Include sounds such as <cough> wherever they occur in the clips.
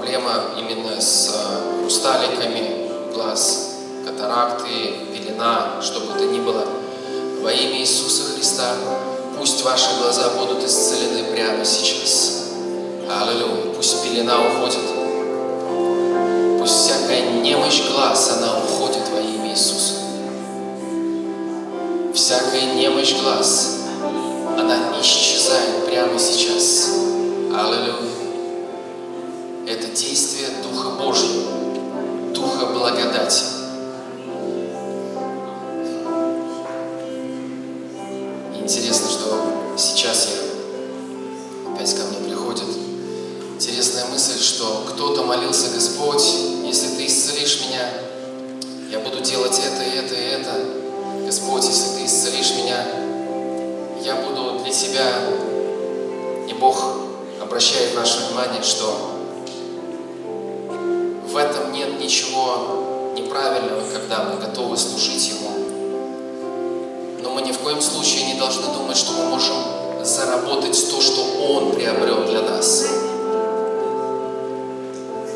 проблема именно с э, хрусталиками глаз, катаракты, пелена, что бы то ни было. Во имя Иисуса Христа пусть ваши глаза будут исцелены прямо сейчас. Аллилуйя. Пусть пелена уходит. Пусть всякая немощь глаз, она уходит во имя Иисуса. Всякая немощь глаз, она исчезает прямо сейчас. Аллилуйя. Это действие Духа Божьего, Духа благодати. Интересно, что сейчас я опять ко мне приходит интересная мысль, что кто-то молился, Господь, если Ты исцелишь меня, я буду делать это, это и это. Господь, если Ты исцелишь меня, я буду для Тебя. И Бог обращает наше внимание, что в этом нет ничего неправильного, когда мы готовы служить Ему. Но мы ни в коем случае не должны думать, что мы можем заработать то, что Он приобрел для нас.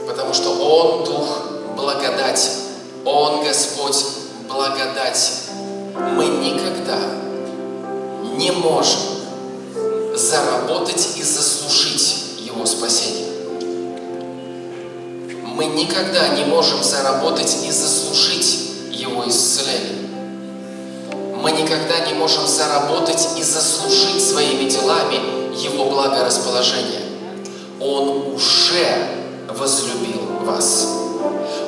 Потому что Он Дух благодати. Он Господь благодати. Мы никогда не можем заработать и заслужить Его спасение. Мы никогда не можем заработать и заслужить Его исцеление. Мы никогда не можем заработать и заслужить своими делами Его благорасположение. Он уже возлюбил вас.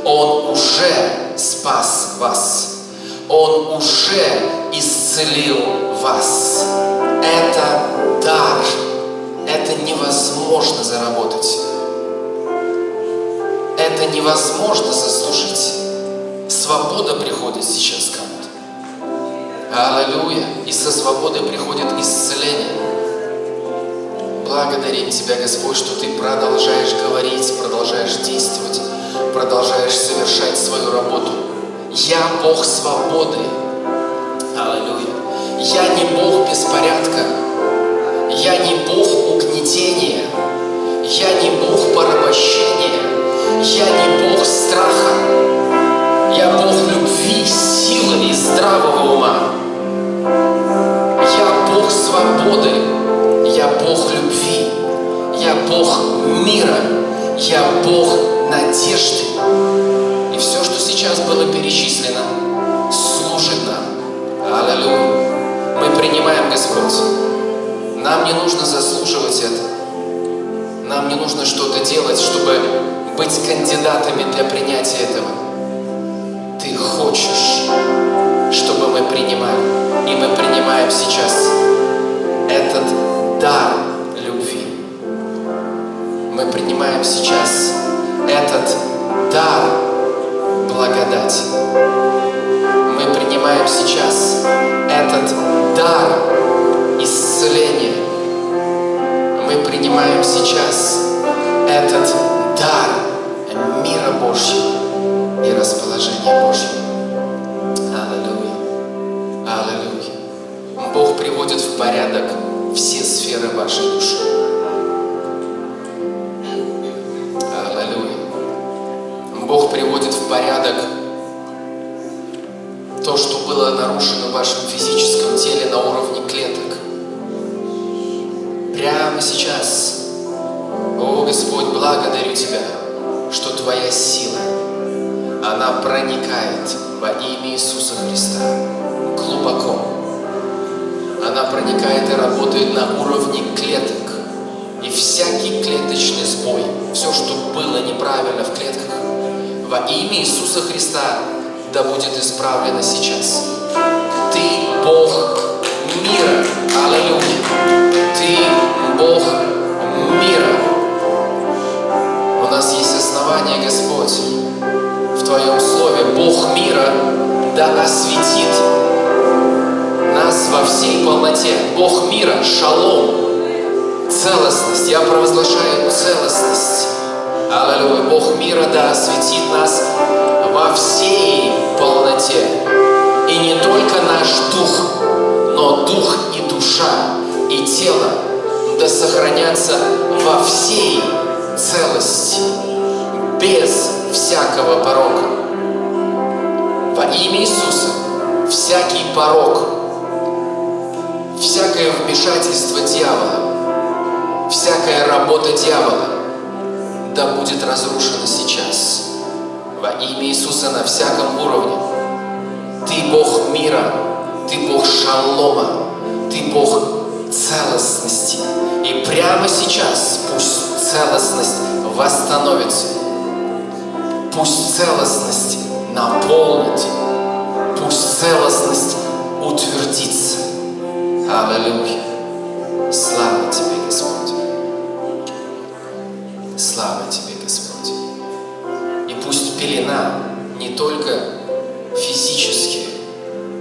Он уже спас вас. Он уже исцелил вас. Это дар. Это невозможно заработать. Это невозможно заслужить. Свобода приходит сейчас кому-то. Аллилуйя. И со свободой приходит исцеление. Благодарим Тебя, Господь, что Ты продолжаешь говорить, продолжаешь действовать, продолжаешь совершать свою работу. Я Бог свободы. Аллилуйя. Я не Бог беспорядка. Я не Бог угнетения. Я не Бог порабощения. Я не Бог страха. Я Бог любви, силы и здравого ума. Я Бог свободы. Я Бог любви. Я Бог мира. Я Бог надежды. И все, что сейчас было перечислено, служит нам. Аллилуйя. Мы принимаем, Господь. Нам не нужно заслуживать это. Нам не нужно что-то делать, чтобы быть кандидатами для принятия этого. Ты хочешь, чтобы мы принимали. И мы принимаем сейчас этот дар любви. Мы принимаем сейчас этот дар благодати. Мы принимаем сейчас этот дар исцеления. Мы принимаем сейчас этот дар Божьего и расположения Божьего. Аллилуйя. Аллилуйя. Бог приводит в порядок все сферы вашей души. Аллилуйя. Бог приводит в порядок то, что было нарушено в вашем физическом теле на уровне клеток. Прямо сейчас, о Господь, благодарю Тебя, что Твоя сила, она проникает во имя Иисуса Христа глубоко. Она проникает и работает на уровне клеток. И всякий клеточный сбой, все, что было неправильно в клетках, во имя Иисуса Христа да будет исправлено сейчас. Ты Бог мира. Мира да осветит нас во всей полноте. Бог мира, шалом, целостность. Я провозглашаю целостность. Аллилуйя. Бог мира да осветит нас во всей полноте. И не только наш дух, но дух и душа, и тело да сохранятся во всей целости. без всякого порока. Во имя Иисуса всякий порок, всякое вмешательство дьявола, всякая работа дьявола да будет разрушена сейчас. Во имя Иисуса на всяком уровне. Ты Бог мира, Ты Бог шалома, Ты Бог целостности. И прямо сейчас пусть целостность восстановится. Пусть целостность наполнит. Пусть целостность утвердится. Аллилуйя. Слава Тебе, Господь. Слава Тебе, Господь. И пусть пелена не только физически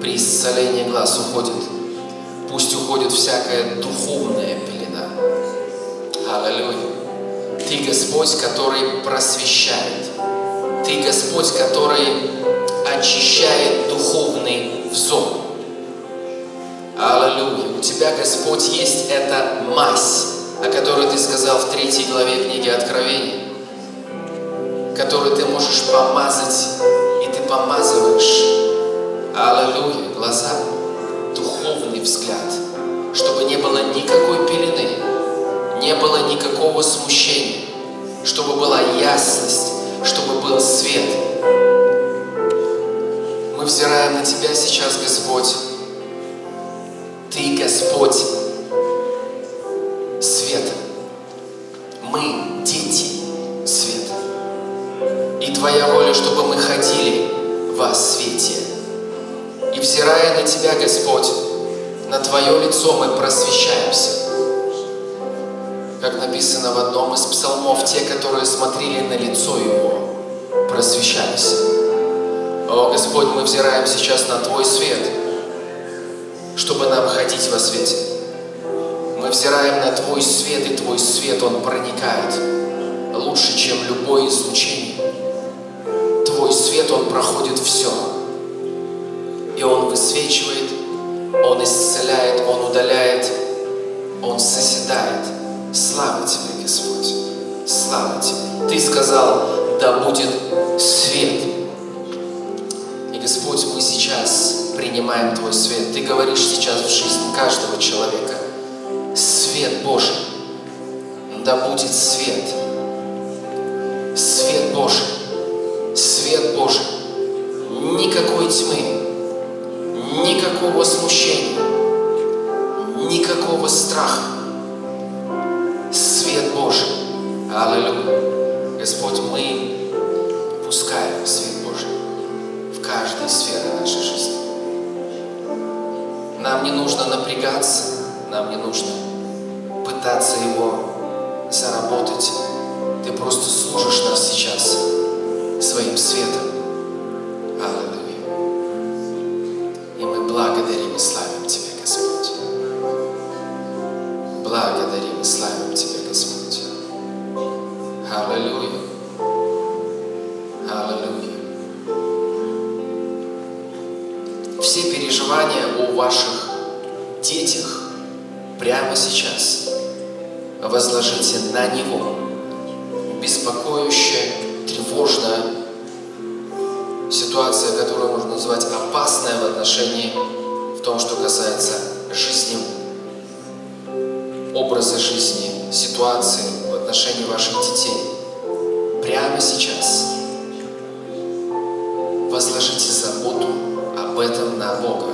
при исцелении глаз уходит, пусть уходит всякая духовная пелена. Аллилуйя. Ты Господь, который просвещает. Ты Господь, который очищает духовный взор. Аллилуйя. У Тебя, Господь, есть эта мазь, о которой Ты сказал в третьей главе книги Откровения, которую Ты можешь помазать, и Ты помазываешь. Аллилуйя. Глаза, духовный взгляд, чтобы не было никакой пелены, не было никакого смущения, чтобы была ясность, чтобы был свет. Мы взираем на Тебя сейчас, Господь. Ты, Господь, свет. Мы дети света. И Твоя воля, чтобы мы ходили во свете. И взирая на Тебя, Господь, на Твое лицо мы просвещаемся написано в одном из псалмов, те, которые смотрели на лицо Его, просвещались. О, Господь, мы взираем сейчас на Твой свет, чтобы нам ходить во свете. Мы взираем на Твой свет, и Твой свет, Он проникает лучше, чем любое излучение. Твой свет, Он проходит все. И Он высвечивает, Он исцеляет, Он удаляет, Он созидает. Слава Тебе, Господь! Слава Тебе! Ты сказал, да будет свет. И, Господь, мы сейчас принимаем Твой свет. Ты говоришь сейчас в жизни каждого человека. Свет Божий. Да будет свет. Свет Божий. Свет Божий. Никакой тьмы. Никакого смущения. Никакого страха свет Божий. Аллилуйя. Господь, мы пускаем свет Божий в каждой сфере нашей жизни. Нам не нужно напрягаться, нам не нужно пытаться его заработать. Ты просто служишь нас сейчас своим светом. Аллилуйя. Сейчас возложите на Него. Беспокоящая, тревожная ситуация, которую можно назвать опасная в отношении, в том, что касается жизни образа жизни, ситуации в отношении ваших детей. Прямо сейчас возложите заботу об этом на Бога.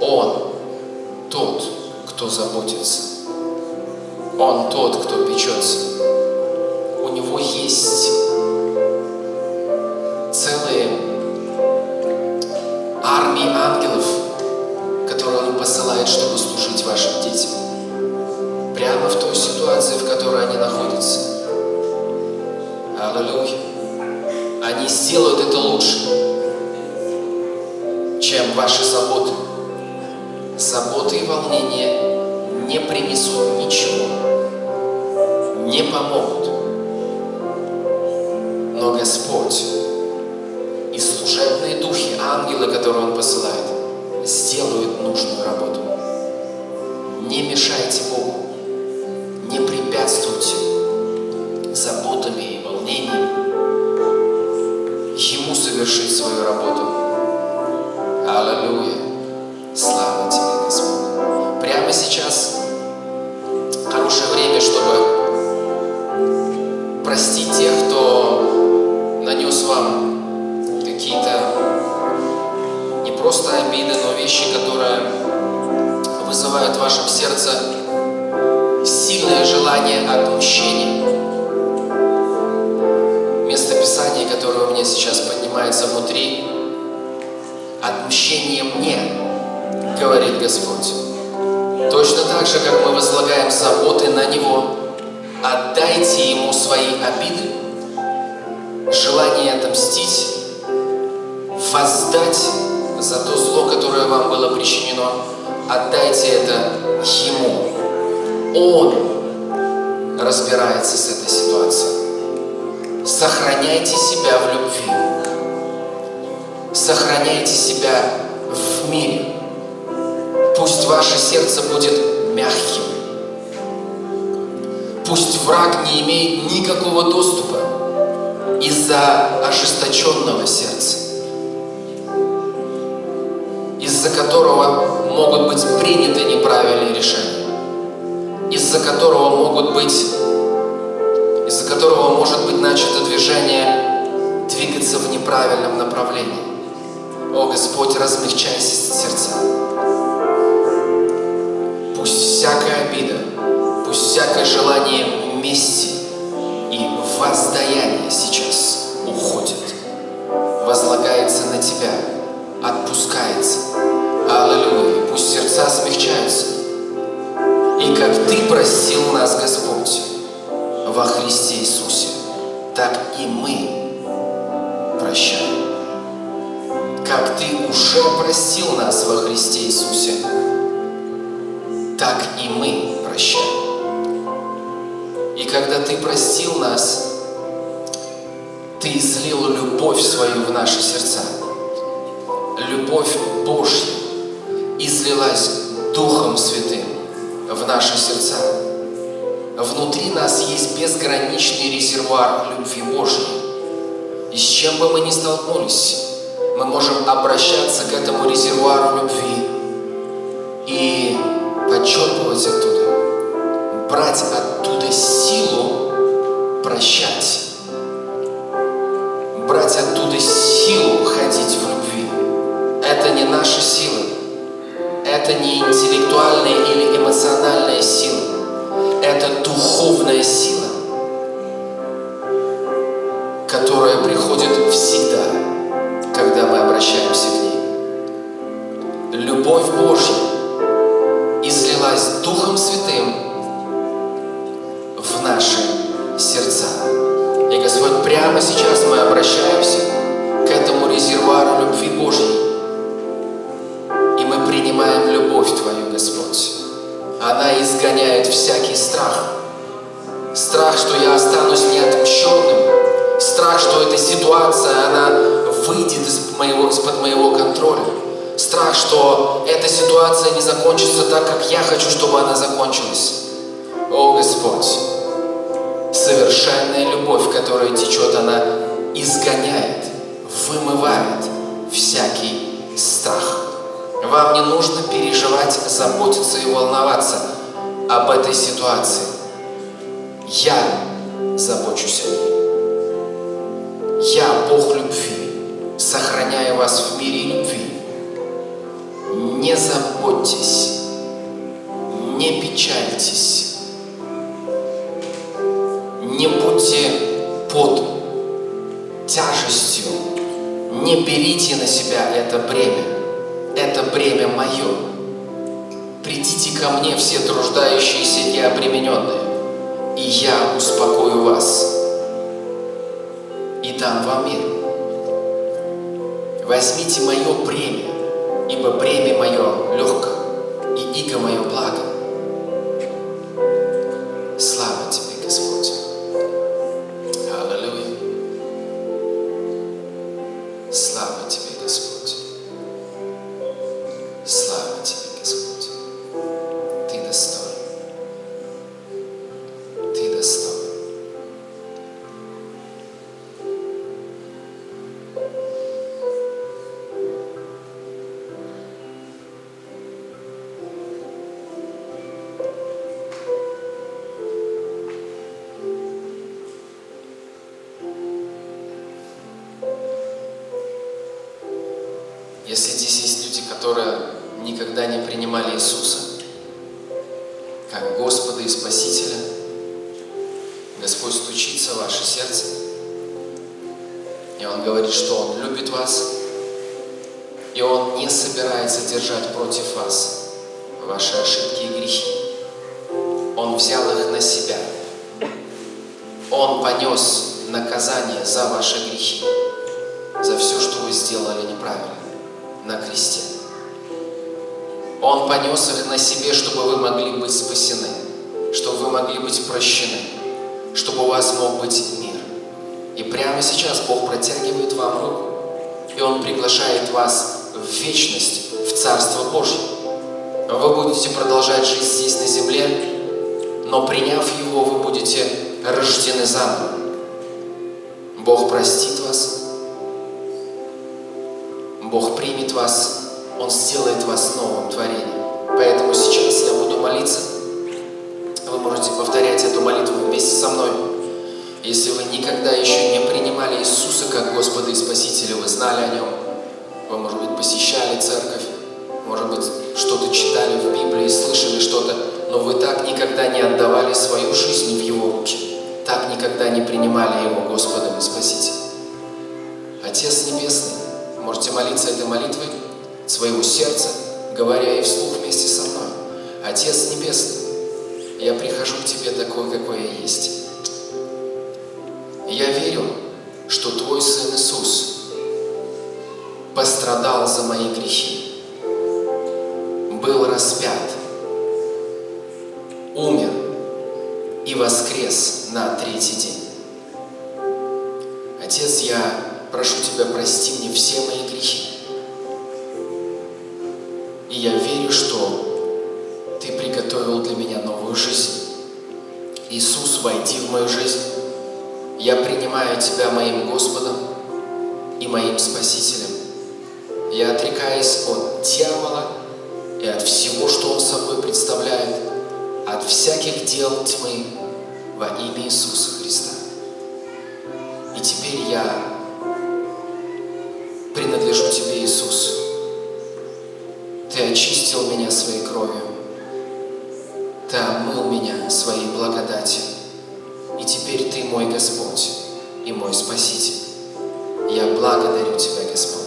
Он тот, кто заботится. Он тот, кто печется. У Него есть целые армии ангелов, которые Он посылает, чтобы служить вашим детям прямо в той ситуации, в которой они находятся. Аллилуйя. Они сделают это лучше, чем ваши заботы. Заботы и волнения не принесут ничего, не помогут. Но Господь и служебные духи, ангелы, которые Он посылает, Не имеет никакого доступа из-за ожесточенного сердца, из-за которого могут быть приняты неправильные решения, из-за которого могут быть, из-за которого может быть начато движение двигаться в неправильном направлении. О Господь, размягчай сердца. Пусть всякая обида, пусть всякое желание мести и воздаяние сейчас уходит, возлагается на Тебя, отпускается. Аллилуйя. Пусть сердца смягчаются. И как Ты простил нас, Господь, во Христе Иисусе, так и мы прощаем. Как Ты уже простил нас во Христе Иисусе, так и мы прощаем. И когда Ты простил нас, Ты излил любовь свою в наши сердца. Любовь Божья излилась Духом Святым в наши сердца. Внутри нас есть безграничный резервуар любви Божьей. И с чем бы мы ни столкнулись, мы можем обращаться к этому резервуару любви и подчерпывать оттуда, брать оттуда силу прощать, брать оттуда силу ходить в любви. Это не наша сила, это не интеллектуальная или эмоциональная сила, это духовная сила, которая приходит всегда, когда мы обращаемся к ней. Любовь Божья излилась Духом Святым в наши сердца. И, Господь, прямо сейчас мы обращаемся к этому резервуару любви Божьей. И мы принимаем любовь Твою, Господь. Она изгоняет всякий страх. Страх, что я останусь неотмщенным. Страх, что эта ситуация, она выйдет из моего, из-под моего контроля. Страх, что эта ситуация не закончится так, как я хочу, чтобы она закончилась. О, Господь, совершенная любовь, которая течет, она изгоняет, вымывает всякий страх. Вам не нужно переживать, заботиться и волноваться об этой ситуации. Я забочусь о ней. Я Бог любви, сохраняю вас в мире любви. Не заботьтесь, не печальтесь, не будьте под тяжестью, не берите на себя это бремя. Это бремя мое. Придите ко мне все труждающиеся и обремененные, и я успокою вас и дам вам мир. Возьмите мое бремя, ибо бремя мое легко, и иго мое благо. Слава Тебе, Господь. Аллилуйя. Слава Тебе, Господь. За ваши грехи, за все, что вы сделали неправильно на кресте. Он понес их на себе, чтобы вы могли быть спасены, чтобы вы могли быть прощены, чтобы у вас мог быть мир. И прямо сейчас Бог протягивает вам руку, и Он приглашает вас в вечность, в Царство Божье. Вы будете продолжать жить здесь на земле, но приняв Его, вы будете рождены заново. Бог простит вас, Бог примет вас, Он сделает вас новым творением. Поэтому сейчас я буду молиться. Вы можете повторять эту молитву вместе со мной. Если вы никогда еще не принимали Иисуса как Господа и Спасителя, вы знали о Нем, вы, может быть, посещали церковь, может быть, что-то читали в Библии, слышали что-то, но вы так никогда не отдавали свою жизнь в Его руки, так никогда не принимали Его Господом и Спасителем. Отец Небесный, можете молиться этой молитвой своего сердца, говоря и вслух вместе со мной. Отец Небесный, я прихожу к Тебе такой, какой я есть. я верю, что Твой Сын Иисус пострадал за мои грехи, был распят, умер и воскрес на третий день. Отец, я прошу Тебя, прости мне все мои грехи. И я верю, что Ты приготовил для меня новую жизнь. Иисус, войди в мою жизнь. Я принимаю Тебя моим Господом и моим Спасителем. Я отрекаюсь от дьявола и от всего, что он собой представляет, от всяких дел тьмы во имя Иисуса Христа. И теперь я принадлежу Тебе, Иисус. Ты очистил меня своей кровью. Ты омыл меня своей благодатью. И теперь Ты мой Господь и мой Спаситель. Я благодарю Тебя, Господь,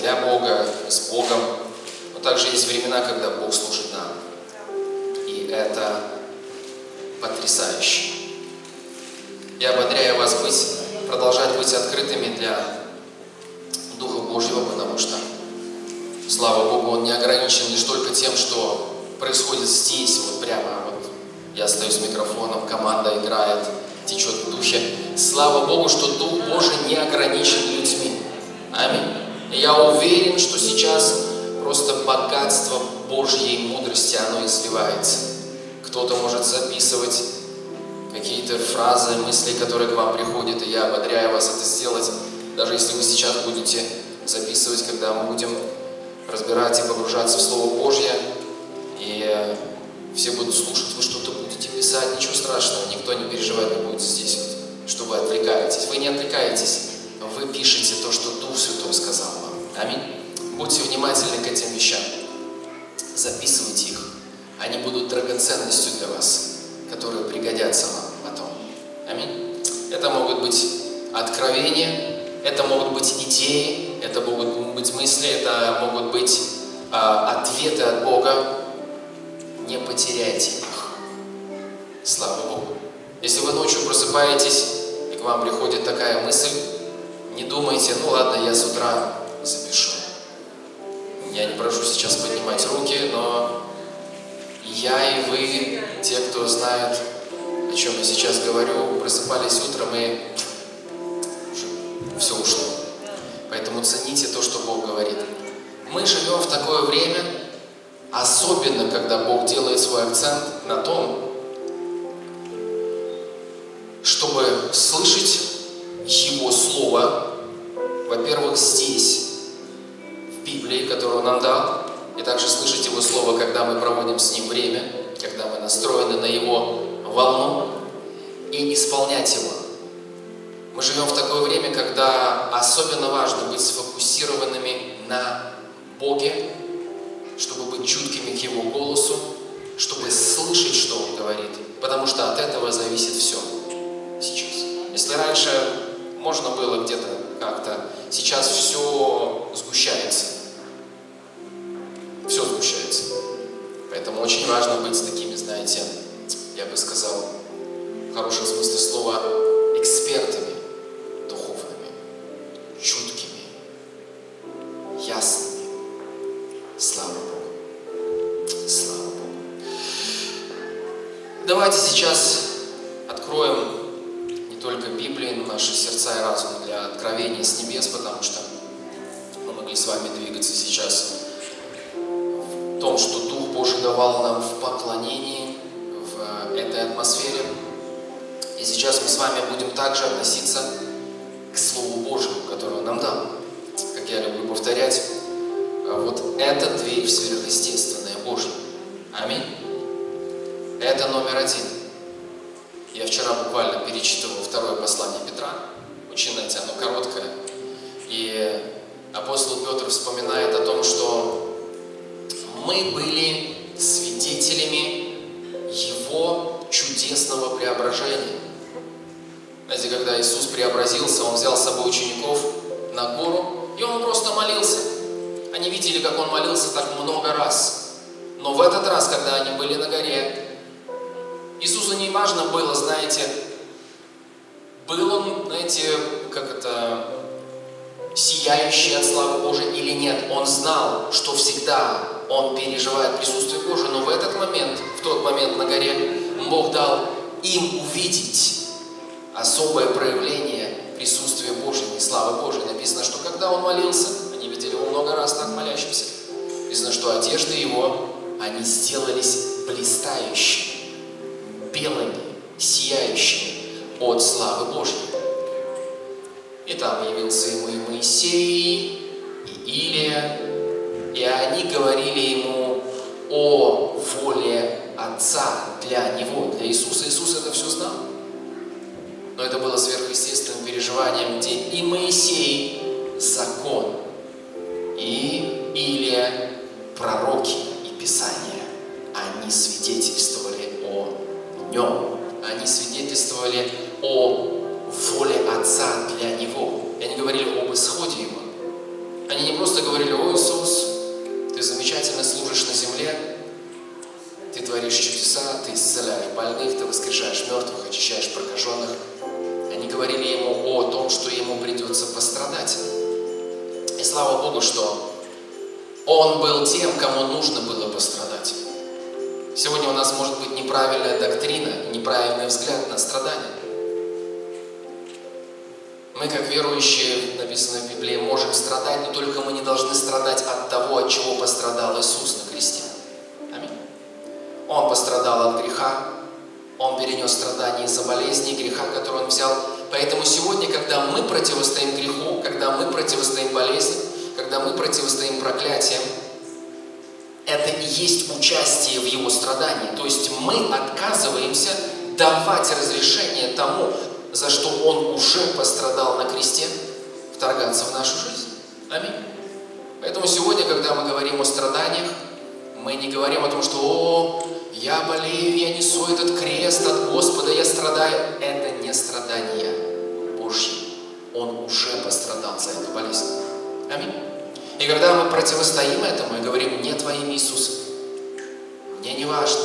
для Бога, с Богом. Но также есть времена, когда Бог служит нам. И это потрясающе. Я ободряю вас быть, продолжать быть открытыми для Духа Божьего, потому что, слава Богу, Он не ограничен лишь только тем, что происходит здесь, вот прямо вот я стою с микрофоном, команда играет, течет в духе. Слава Богу, что Дух Божий не ограничен людьми. Аминь. И я уверен, что сейчас просто богатство Божьей мудрости, оно изливается. Кто-то может записывать какие-то фразы, мысли, которые к вам приходят, и я ободряю вас это сделать, даже если вы сейчас будете записывать, когда мы будем разбирать и погружаться в Слово Божье, и э, все будут слушать, вы что-то будете писать, ничего страшного, никто не переживать не будет здесь, вот, что вы отвлекаетесь. Вы не отвлекаетесь, вы пишете то, что Дух Святой сказал. Аминь. Будьте внимательны к этим вещам. Записывайте их. Они будут драгоценностью для вас, которые пригодятся вам потом. Аминь. Это могут быть откровения, это могут быть идеи, это могут быть мысли, это могут быть э, ответы от Бога. Не потеряйте их. Слава Богу. Если вы ночью просыпаетесь, и к вам приходит такая мысль, не думайте, ну ладно, я с утра запишу. Я не прошу сейчас поднимать руки, но я и вы, те, кто знает, о чем я сейчас говорю, просыпались утром и все ушло. Поэтому цените то, что Бог говорит. Мы живем в такое время, особенно когда Бог делает свой акцент на том, чтобы слышать Его Слово, во-первых, здесь, Библии, которую Он нам дал, и также слышать Его Слово, когда мы проводим с Ним время, когда мы настроены на Его волну, и исполнять Его. Мы живем в такое время, когда особенно важно быть сфокусированными на Боге, чтобы быть чуткими к Его голосу, чтобы слышать, что Он говорит, потому что от этого зависит все сейчас. Если раньше можно было где-то как-то, сейчас все сгущается. Все сгущается. Поэтому очень важно быть такими, знаете, я бы сказал, в хорошем смысле слова, экспертами духовными, чуткими, ясными. Слава Богу. Слава Богу. Давайте сейчас И сейчас мы с вами будем также относиться к Слову Божьему, которое Он нам дал. Как я люблю повторять, вот это дверь в сверхъестественное Божье. Аминь. Это номер один. Я вчера буквально перечитывал второе послание Петра. Очень, знаете, оно короткое. И апостол Петр вспоминает о том, что мы были свидетелями Его чудесного преображения. Знаете, когда Иисус преобразился, Он взял с собой учеников на гору, и Он просто молился. Они видели, как Он молился так много раз. Но в этот раз, когда они были на горе, Иисусу не важно было, знаете, был он, знаете, как это, сияющий от славы Божией или нет. Он знал, что всегда он переживает присутствие Божие, но в этот момент, в тот момент на горе, Бог дал им увидеть особое проявление присутствия Божьего и славы Божией. Написано, что когда он молился, они видели его много раз так молящимся, написано, что одежды его, они сделались блистающими белыми, сияющими от славы Божьей. И там явился ему и Моисей, и Илия, и они говорили ему о воле Отца для него, для Иисуса. Иисус это все знал. Но это было сверхъестественным переживанием, где и Моисей – закон, и Илия – пророки и Писания. Они свидетельствовали о нем. Они свидетельствовали о воле Отца для Него. И они говорили об исходе Его. Они не просто говорили, о Иисус, Ты замечательно служишь на земле, ты творишь чудеса, ты исцеляешь больных, ты воскрешаешь мертвых, очищаешь прокаженных. Они говорили ему о том, что ему придется пострадать. И слава Богу, что он был тем, кому нужно было пострадать. Сегодня у нас может быть неправильная доктрина, неправильный взгляд на страдания. Мы, как верующие, написано в Библии, можем страдать, но только мы не должны страдать от того, от чего пострадал Иисус на кресте. Аминь. Он пострадал от греха, Он перенес страдания из-за болезни и греха, который Он взял. Поэтому сегодня, когда мы противостоим греху, когда мы противостоим болезни, когда мы противостоим проклятиям, это и есть участие в его страдании. То есть мы отказываемся давать разрешение тому, за что Он уже пострадал на кресте, вторгаться в нашу жизнь. Аминь. Поэтому сегодня, когда мы говорим о страданиях, мы не говорим о том, что «О, я болею, я несу этот крест от Господа, я страдаю». Это не страдания Божьи. Он уже пострадал за эту болезнь. Аминь. И когда мы противостоим этому и говорим «Нет во имя Иисуса», мне не важно,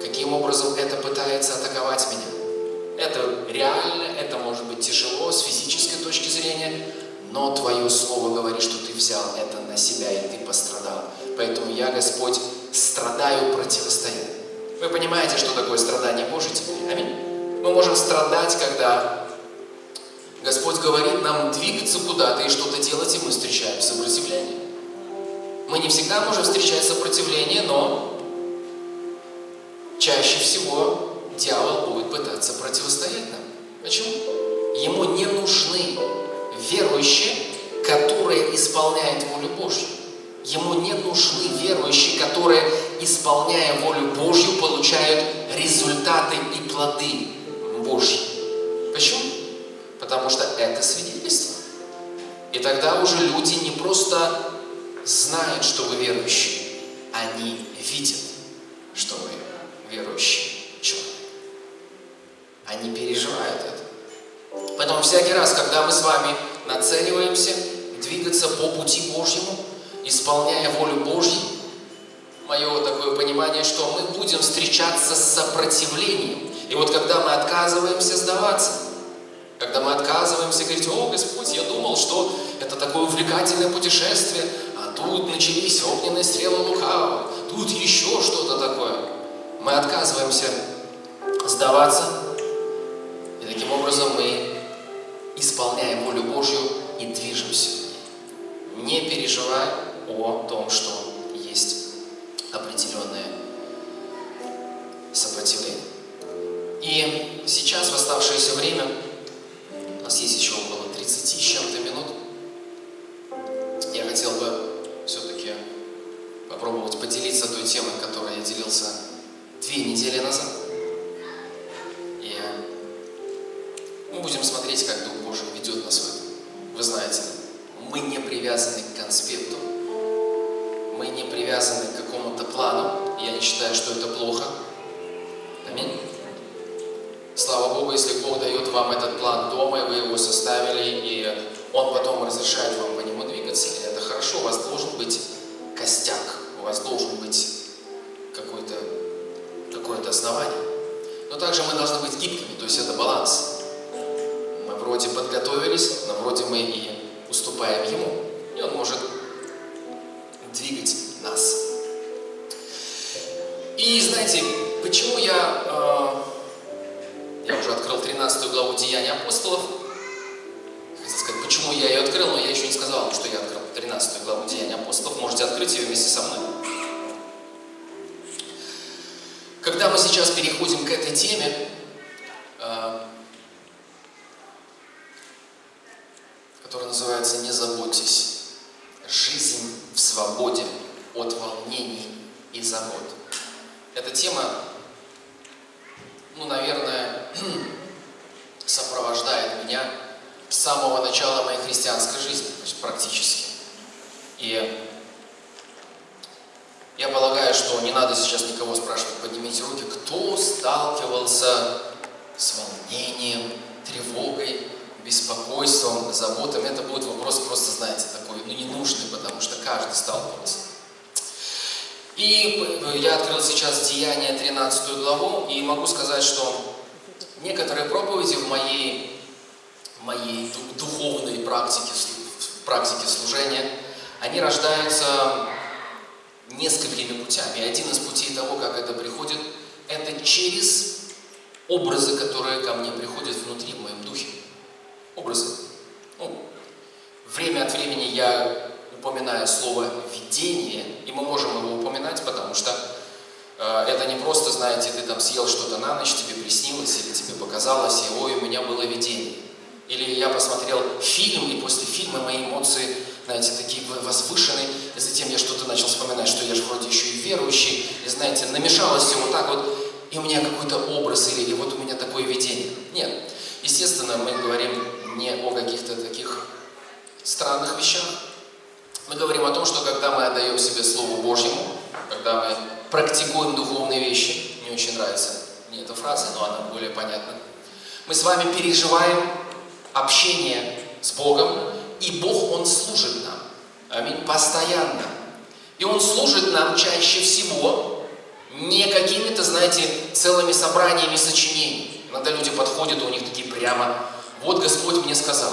каким образом это пытается атаковать меня – это реально, это может быть тяжело с физической точки зрения, но Твое Слово говорит, что Ты взял это на себя, и Ты пострадал. Поэтому я, Господь, страдаю, противостою. Вы понимаете, что такое страдание Божье теперь? Аминь. Мы можем страдать, когда Господь говорит нам двигаться куда-то и что-то делать, и мы встречаем сопротивление. Мы не всегда можем встречать сопротивление, но чаще всего дьявол будет пытаться противостоять нам. Почему? Ему не нужны верующие, которые исполняют волю Божью. Ему не нужны верующие, которые, исполняя волю Божью, получают результаты и плоды Божьи. Почему? Потому что это свидетельство. И тогда уже люди не просто знают, что вы верующие, они видят, что вы верующие человек. Они переживают это. Поэтому всякий раз, когда мы с вами нацеливаемся двигаться по пути Божьему, исполняя волю Божью, мое такое понимание, что мы будем встречаться с сопротивлением. И вот когда мы отказываемся сдаваться, когда мы отказываемся говорить, о, Господь, я думал, что это такое увлекательное путешествие, а тут начались огненные стрелы лукавого, тут еще что-то такое. Мы отказываемся сдаваться, и таким образом мы исполняем волю Божью и движемся. Не переживай о том, что есть определенное сопротивление. И сейчас, в оставшееся время, у нас есть еще около 30 с чем-то минут, я хотел бы все-таки попробовать поделиться той темой, которой я делился две недели назад. будем смотреть, как Дух Божий ведет нас в этом. Вы знаете, мы не привязаны к конспекту, мы не привязаны к какому-то плану. Я не считаю, что это плохо. Аминь. Слава Богу, если Бог дает вам этот план дома, и вы его составили, и Он потом разрешает вам по нему двигаться, это хорошо, у вас должен быть костяк, у вас должен быть какое-то какое основание. Но также мы должны быть гибкими, то есть это баланс вроде подготовились, но вроде мы и уступаем Ему. И Он может двигать нас. И знаете, почему я, э, я уже открыл 13 главу Деяния апостолов, хотел сказать, почему я ее открыл, но я еще не сказал, что я открыл 13 главу Деяния апостолов, можете открыть ее вместе со мной. Когда мы сейчас переходим к этой теме, э, который называется «Не заботьтесь». Жизнь в свободе от волнений и забот. Эта тема, ну, наверное, <clears throat> сопровождает меня с самого начала моей христианской жизни, то есть практически. И я полагаю, что не надо сейчас никого спрашивать, поднимите руки, кто сталкивался с волнением, тревогой, беспокойством, заботами. Это будет вопрос просто, знаете, такой, ну, ненужный, потому что каждый сталкивается. И я открыл сейчас Деяние 13 главу, и могу сказать, что некоторые проповеди в моей, моей духовной практике, практике служения, они рождаются несколькими путями. Один из путей того, как это приходит, это через образы, которые ко мне приходят внутри, в моем духе. Образы. Ну, время от времени я упоминаю слово «видение», и мы можем его упоминать, потому что э, это не просто, знаете, ты там съел что-то на ночь, тебе приснилось, или тебе показалось, и ой, у меня было видение. Или я посмотрел фильм, и после фильма мои эмоции, знаете, такие возвышенные, и затем я что-то начал вспоминать, что я же вроде еще и верующий, и знаете, намешалось все вот так вот, и у меня какой-то образ, или и вот у меня такое видение. Нет. Естественно, мы говорим не о каких-то таких странных вещах. Мы говорим о том, что когда мы отдаем себе Слову Божьему, когда мы практикуем духовные вещи, мне очень нравится мне эта фраза, но она более понятна, мы с вами переживаем общение с Богом, и Бог, Он служит нам. Аминь. Постоянно. И Он служит нам чаще всего не какими-то, знаете, целыми собраниями сочинений. Иногда люди подходят, у них такие прямо, вот Господь мне сказал.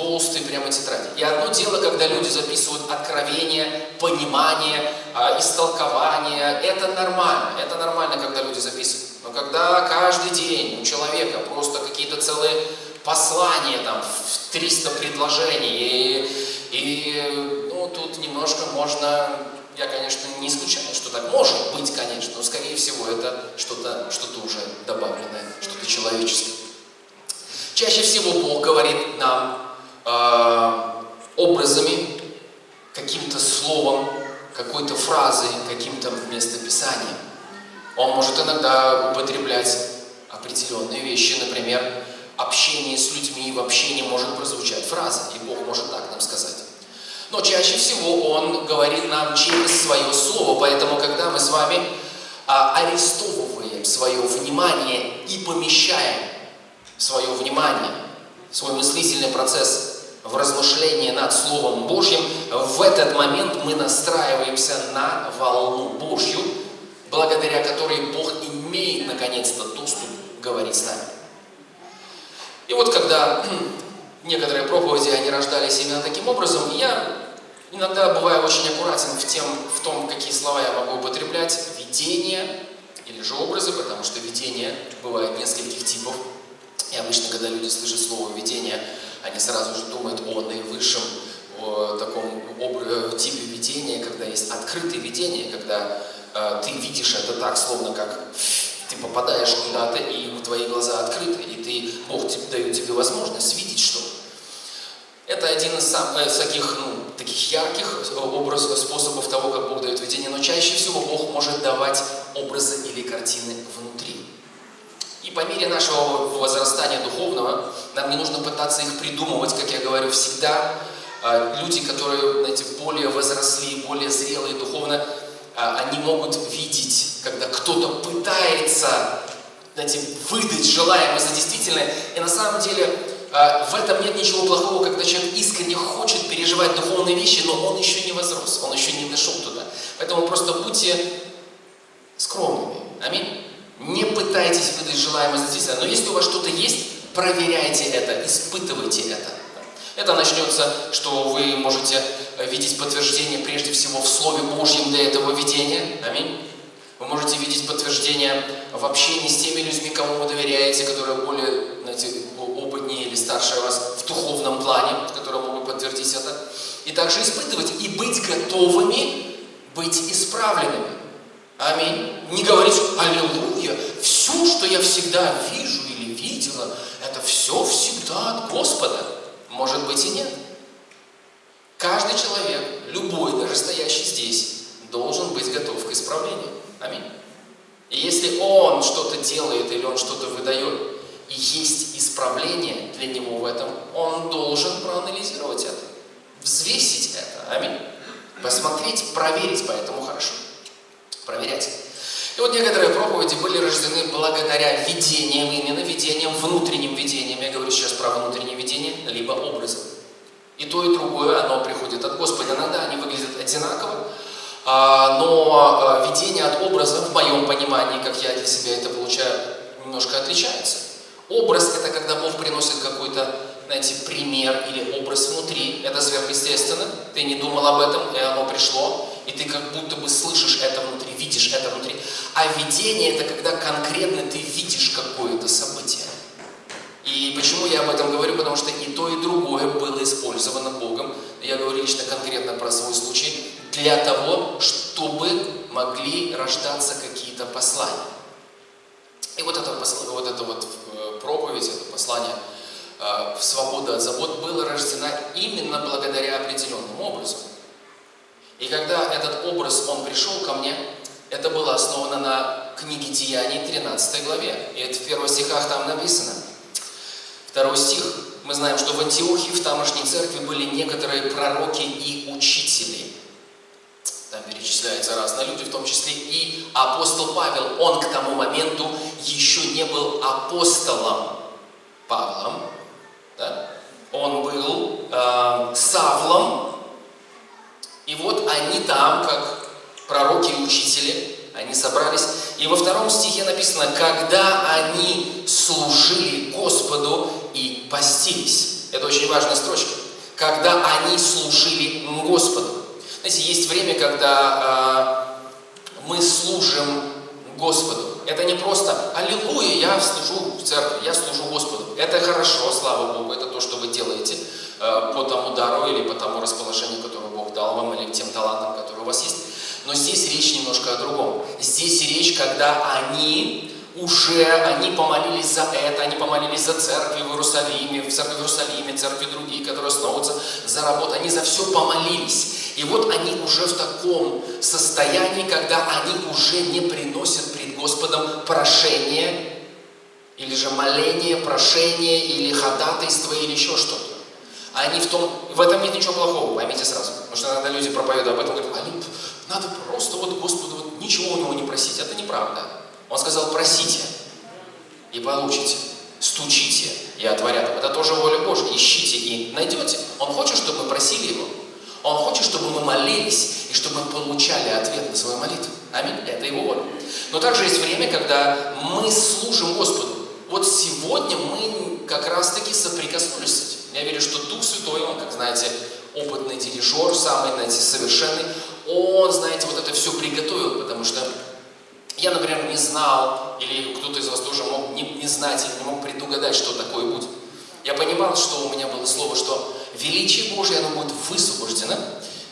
Толстые прямо тетради. И одно дело, когда люди записывают откровение, понимание, э, истолкование. Это нормально. Это нормально, когда люди записывают. Но когда каждый день у человека просто какие-то целые послания, там, в 300 предложений, и, и ну, тут немножко можно я, конечно, не исключаю, что так может быть, конечно, но, скорее всего, это что-то что, -то, уже добавленное, что-то человеческое. Чаще всего Бог говорит нам э, образами, каким-то словом, какой-то фразой, каким-то местописанием. Он может иногда употреблять определенные вещи, например, общение с людьми, в общении может прозвучать фраза, и Бог может так нам сказать. Но чаще всего Он говорит нам через Свое Слово, поэтому когда мы с вами а, арестовываем свое внимание и помещаем свое внимание, свой мыслительный процесс в размышлении над Словом Божьим, в этот момент мы настраиваемся на волну Божью, благодаря которой Бог имеет наконец-то доступ говорить с нами. И вот когда некоторые проповеди, они рождались именно таким образом. Я иногда бываю очень аккуратен в, тем, в том, какие слова я могу употреблять. Видение или же образы, потому что видение бывает нескольких типов. И обычно, когда люди слышат слово «видение», они сразу же думают о наивысшем о таком об, э, типе видения, когда есть открытое видение, когда э, ты видишь это так, словно как ты попадаешь куда-то, и твои глаза открыты, и ты, Бог дает тебе возможность видеть что-то. Это один из самых э, таких, ну, таких ярких э, образов, способов того, как Бог дает видение, но чаще всего Бог может давать образы или картины внутри. И по мере нашего возрастания духовного нам не нужно пытаться их придумывать, как я говорю всегда. А, люди, которые, знаете, более возросли, более зрелые духовно, а, они могут видеть, когда кто-то пытается знаете, выдать желаемое за действительное, и на самом деле а, в этом нет ничего плохого, когда человек искренне хочет переживать духовные вещи, но он еще не возрос, он еще не дошел туда. Поэтому просто будьте скромными. Аминь. Не пытайтесь выдать желаемое за действительное, но если у вас что-то есть, проверяйте это, испытывайте это. Это начнется, что вы можете видеть подтверждение прежде всего в Слове Божьем для этого видения. Аминь. Вы можете видеть подтверждение в общении с теми людьми, кому вы доверяете, которые более знаете, опытнее или старше вас в духовном плане, которые могут подтвердить это. И также испытывать и быть готовыми быть исправленными. Аминь. Не говорить «Аллилуйя», все, что я всегда вижу или видела, это все всегда от Господа. Может быть и нет. Каждый человек, любой, даже стоящий здесь, должен быть готов к исправлению. Аминь. И если он что-то делает или он что-то выдает, и есть исправление для него в этом, он должен проанализировать это, взвесить это. Аминь. Посмотреть, проверить, поэтому хорошо. Проверять. И вот некоторые проповеди были рождены благодаря видениям, именно видениям, внутренним видениям. Я говорю сейчас про внутреннее видение, либо образом. И то, и другое, оно приходит от Господа. Иногда они выглядят одинаково, а, но а, видение от образа, в моем понимании, как я для себя это получаю, немножко отличается. Образ – это когда Бог приносит какой-то, знаете, пример или образ внутри. Это сверхъестественно. Ты не думал об этом, и оно пришло. И ты как будто бы слышишь это внутри, видишь это внутри. А видение – это когда конкретно ты видишь какое-то событие. И почему я об этом говорю? Потому что и то, и другое было использовано Богом. Я говорю лично конкретно про свой случай. Для того, чтобы могли рождаться какие-то послания. И вот это, вот это вот э, проповедь, это послание э, в свободу от забот было рождено именно благодаря определенному образу. И когда этот образ, он пришел ко мне, это было основано на книге Деяний 13 главе. И это в первых стихах там написано. Второй стих. Мы знаем, что в Антиохии, в тамошней церкви были некоторые пророки и учители. Там перечисляются разные люди, в том числе и апостол Павел. Он к тому моменту еще не был апостолом Павлом. Да? Он был э, Савлом. И вот они там, как пророки и учители, они собрались. И во втором стихе написано, когда они служили Господу и постились. Это очень важная строчка. Когда они служили Господу. Знаете, есть время, когда э, мы служим Господу. Это не просто «Аллилуйя, я служу в церкви, я служу Господу». Это хорошо, слава Богу, это то, что вы делаете э, по тому дару или по тому расположению, которое дал вам, или тем талантам, которые у вас есть. Но здесь речь немножко о другом. Здесь речь, когда они уже, они помолились за это, они помолились за церкви в Иерусалиме, в церкви в Иерусалиме, церкви другие, которые основываются за работу, они за все помолились. И вот они уже в таком состоянии, когда они уже не приносят пред Господом прошение, или же моление, прошение, или ходатайство, или еще что-то. Они в том, в этом нет ничего плохого, поймите сразу. Потому что иногда люди проповедуют об этом, говорят, а надо просто вот Господу вот ничего у него не просить. Это неправда. Он сказал, просите и получите, стучите и отворят. Это тоже воля Божья. Ищите и найдете. Он хочет, чтобы мы просили Его. Он хочет, чтобы мы молились и чтобы мы получали ответ на свою молитву. Аминь. Это Его воля. Но также есть время, когда мы служим Господу. Вот сегодня мы как раз-таки соприкоснулись с этим. Я верю, что Дух Святой, Он, как знаете, опытный дирижер, самый, знаете, совершенный, Он, знаете, вот это все приготовил, потому что я, например, не знал, или кто-то из вас тоже мог не, не знать или не мог предугадать, что такое будет. Я понимал, что у меня было слово, что величие Божие, оно будет высвобождено,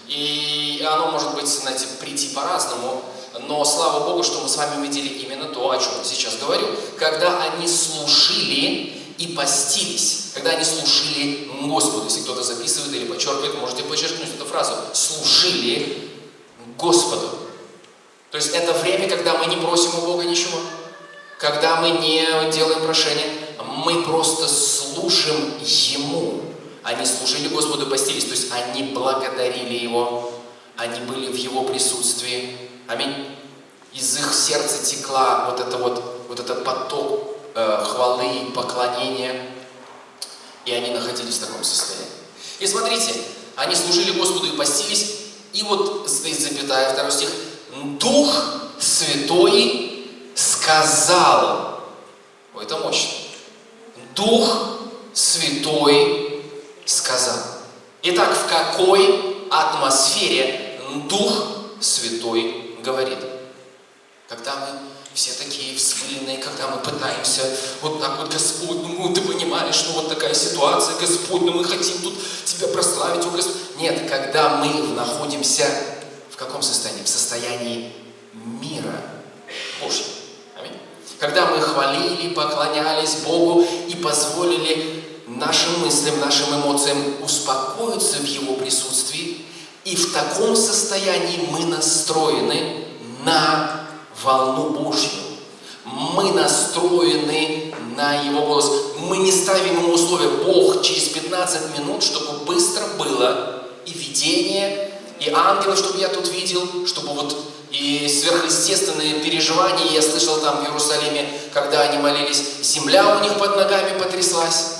и оно может быть, знаете, прийти по-разному, но слава Богу, что мы с вами увидели именно то, о чем я сейчас говорю, когда они служили и постились, когда они служили Господу. Если кто-то записывает или подчеркивает, можете подчеркнуть эту фразу. Служили Господу. То есть это время, когда мы не просим у Бога ничего, когда мы не делаем прошения, мы просто служим Ему. Они служили Господу постились, то есть они благодарили Его, они были в Его присутствии. Аминь. Из их сердца текла вот, это вот, вот этот поток э, хвалы, поклонения, и они находились в таком состоянии. И смотрите, они служили Господу и постились, и вот стоит запятая, второй стих, Дух Святой сказал, Ой, это мощно, Дух Святой сказал. Итак, в какой атмосфере Дух Святой говорит? Когда мы все такие взмыленные, когда мы пытаемся вот так вот, Господь, ну ты понимаешь, ну вот такая ситуация, Господь, ну мы хотим тут Тебя прославить, о Господь. Нет, когда мы находимся в каком состоянии? В состоянии мира Божьего. Аминь. Когда мы хвалили, поклонялись Богу и позволили нашим мыслям, нашим эмоциям успокоиться в Его присутствии, и в таком состоянии мы настроены на волну Божью. Мы настроены на Его голос. Мы не ставим Ему условия. Бог через 15 минут, чтобы быстро было и видение, и ангелов, чтобы я тут видел, чтобы вот и сверхъестественные переживания я слышал там в Иерусалиме, когда они молились, земля у них под ногами потряслась.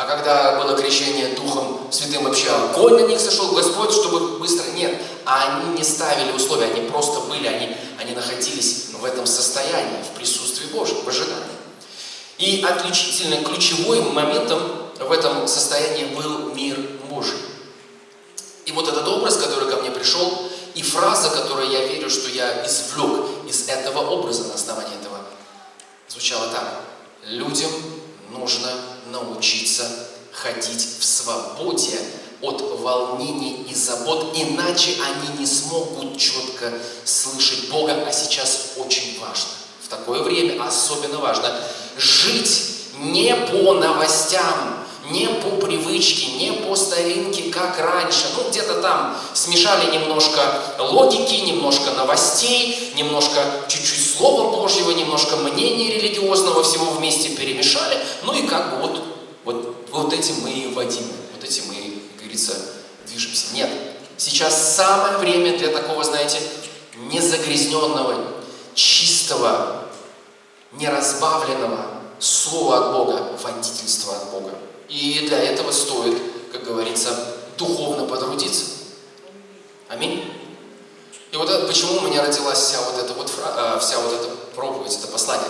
А когда было крещение Духом Святым вообще огонь на них сошел, Господь, чтобы быстро... Нет, а они не ставили условия, они просто были, они, они находились в этом состоянии, в присутствии Божьем, в ожидании. И отличительным, ключевым моментом в этом состоянии был мир Божий. И вот этот образ, который ко мне пришел, и фраза, которую я верю, что я извлек из этого образа на основании этого, звучала так. Людям нужно научиться ходить в свободе от волнений и забот, иначе они не смогут четко слышать Бога, а сейчас очень важно. В такое время особенно важно жить не по новостям, не по привычке, не по старинке, как раньше. Ну, где-то там смешали немножко логики, немножко новостей, немножко чуть-чуть Слова Божьего, немножко мнения религиозного, всего вместе перемешали. Ну и как бы вот, вот, вот этим мы и водим, вот этим мы, как говорится, движемся. Нет, сейчас самое время для такого, знаете, незагрязненного, чистого, неразбавленного слова от Бога, водительства от Бога. И для этого стоит, как говорится, духовно потрудиться. Аминь. И вот это, почему у меня родилась вся вот эта вот, э, вся вот эта проповедь, это послание.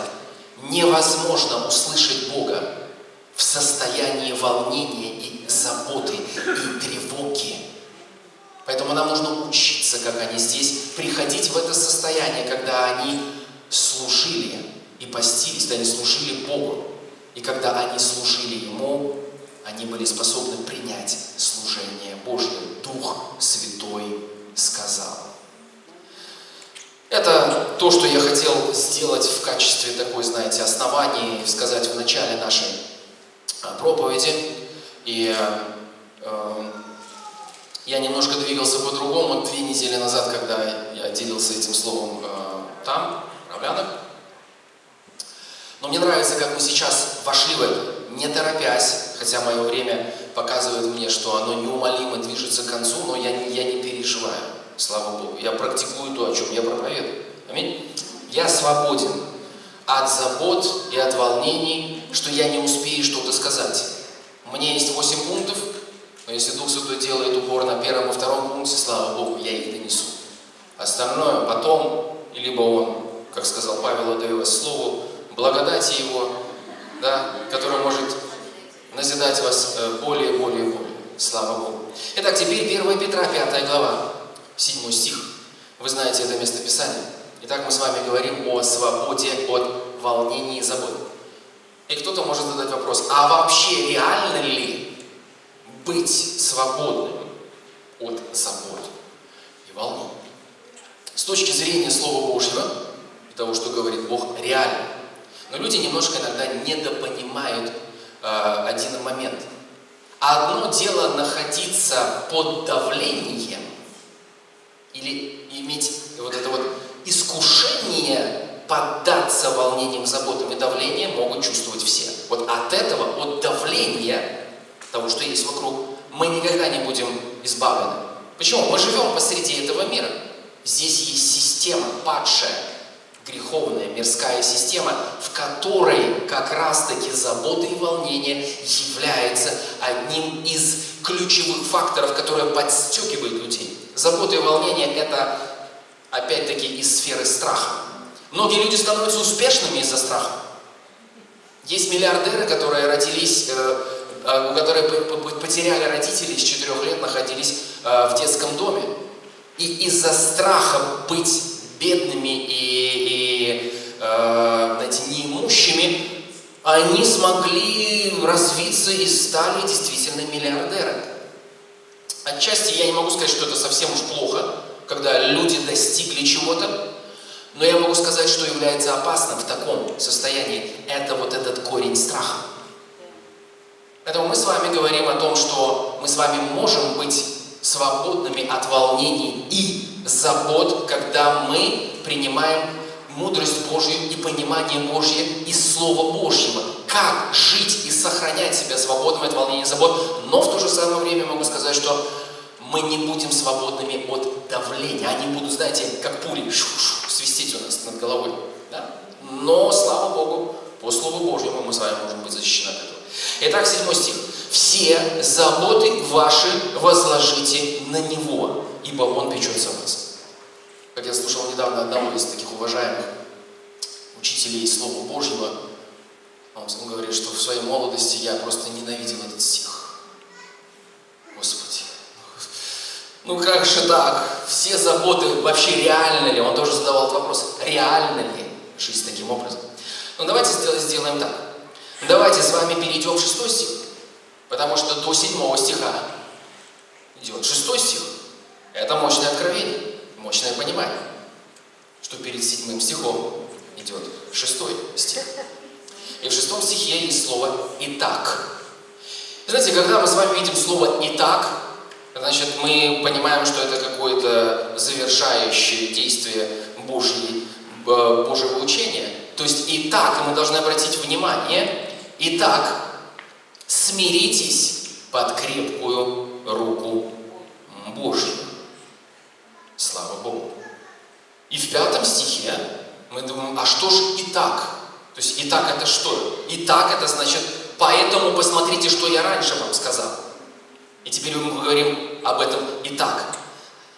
Невозможно услышать Бога в состоянии волнения и заботы, и тревоги. Поэтому нам нужно учиться, как они здесь, приходить в это состояние, когда они служили и постились, когда они служили Богу. И когда они служили Ему, они были способны принять служение Божье. Дух Святой сказал. Это то, что я хотел сделать в качестве такой, знаете, основания, сказать в начале нашей а, проповеди. И э, я немножко двигался по-другому две недели назад, когда я делился этим словом э, там, в Равлянах. Но мне нравится, как мы сейчас вошли в это, не торопясь, хотя мое время показывает мне, что оно неумолимо движется к концу, но я, я не переживаю, слава Богу. Я практикую то, о чем я проповедую. Аминь. Я свободен от забот и от волнений, что я не успею что-то сказать. У меня есть 8 пунктов, но если Дух Святой делает упор на первом и втором пункте, слава Богу, я их донесу. Остальное потом, либо он, как сказал Павел, отдает слову, благодати Его, да, которая может назидать вас э, более, более, более. Слава Богу. Итак, теперь 1 Петра, 5 глава, 7 стих. Вы знаете это местописание. Итак, мы с вами говорим о свободе от волнений и забот. И кто-то может задать вопрос, а вообще реально ли быть свободным от забот и волнений? С точки зрения Слова Божьего и того, что говорит Бог, реально. Но люди немножко иногда недопонимают э, один момент. Одно дело находиться под давлением или иметь вот это вот искушение поддаться волнениям, заботам и давлению могут чувствовать все. Вот от этого, от давления того, что есть вокруг, мы никогда не будем избавлены. Почему? Мы живем посреди этого мира. Здесь есть система падшая, греховная, мирская система, в которой как раз-таки забота и волнение является одним из ключевых факторов, которые подстегивают людей. Забота и волнение – это, опять-таки, из сферы страха. Многие люди становятся успешными из-за страха. Есть миллиардеры, которые родились, э, э, которые потеряли родителей с 4 лет, находились э, в детском доме. И из-за страха быть бедными и, и э, знаете, неимущими, они смогли развиться и стали действительно миллиардерами. Отчасти я не могу сказать, что это совсем уж плохо, когда люди достигли чего-то, но я могу сказать, что является опасным в таком состоянии. Это вот этот корень страха. Поэтому мы с вами говорим о том, что мы с вами можем быть свободными от волнений и забот, когда мы принимаем мудрость Божью и понимание Божье из Слова Божьего. Как жить и сохранять себя свободным от волнений и забот. Но в то же самое время могу сказать, что мы не будем свободными от давления. Они будут, знаете, как пули шу -шу, свистеть у нас над головой. Да? Но, слава Богу, по Слову Божьему мы с вами можем быть защищены от этого. Итак, седьмой стих. «Все заботы ваши возложите на Него, ибо Он печется о вас». Как я слушал недавно одного из таких уважаемых учителей Слова Божьего, он говорит, что в своей молодости я просто ненавидел этот стих. Господи, ну как же так? Все заботы вообще реально ли? Он тоже задавал этот вопрос. Реально ли жизнь таким образом? Ну давайте сделаем так. Давайте с вами перейдем в шестой стих. Потому что до седьмого стиха идет шестой стих. Это мощное откровение, мощное понимание, что перед седьмым стихом идет шестой стих. И в шестом стихе есть слово «итак». Знаете, когда мы с вами видим слово «итак», значит, мы понимаем, что это какое-то завершающее действие э, Божьего учения. То есть «итак», мы должны обратить внимание, «итак, смиритесь под крепкую руку Божью». Слава Богу. И в пятом стихе мы думаем, а что же «итак»? То есть «итак» это что? «Итак» это значит Поэтому посмотрите, что я раньше вам сказал. И теперь мы говорим об этом и так.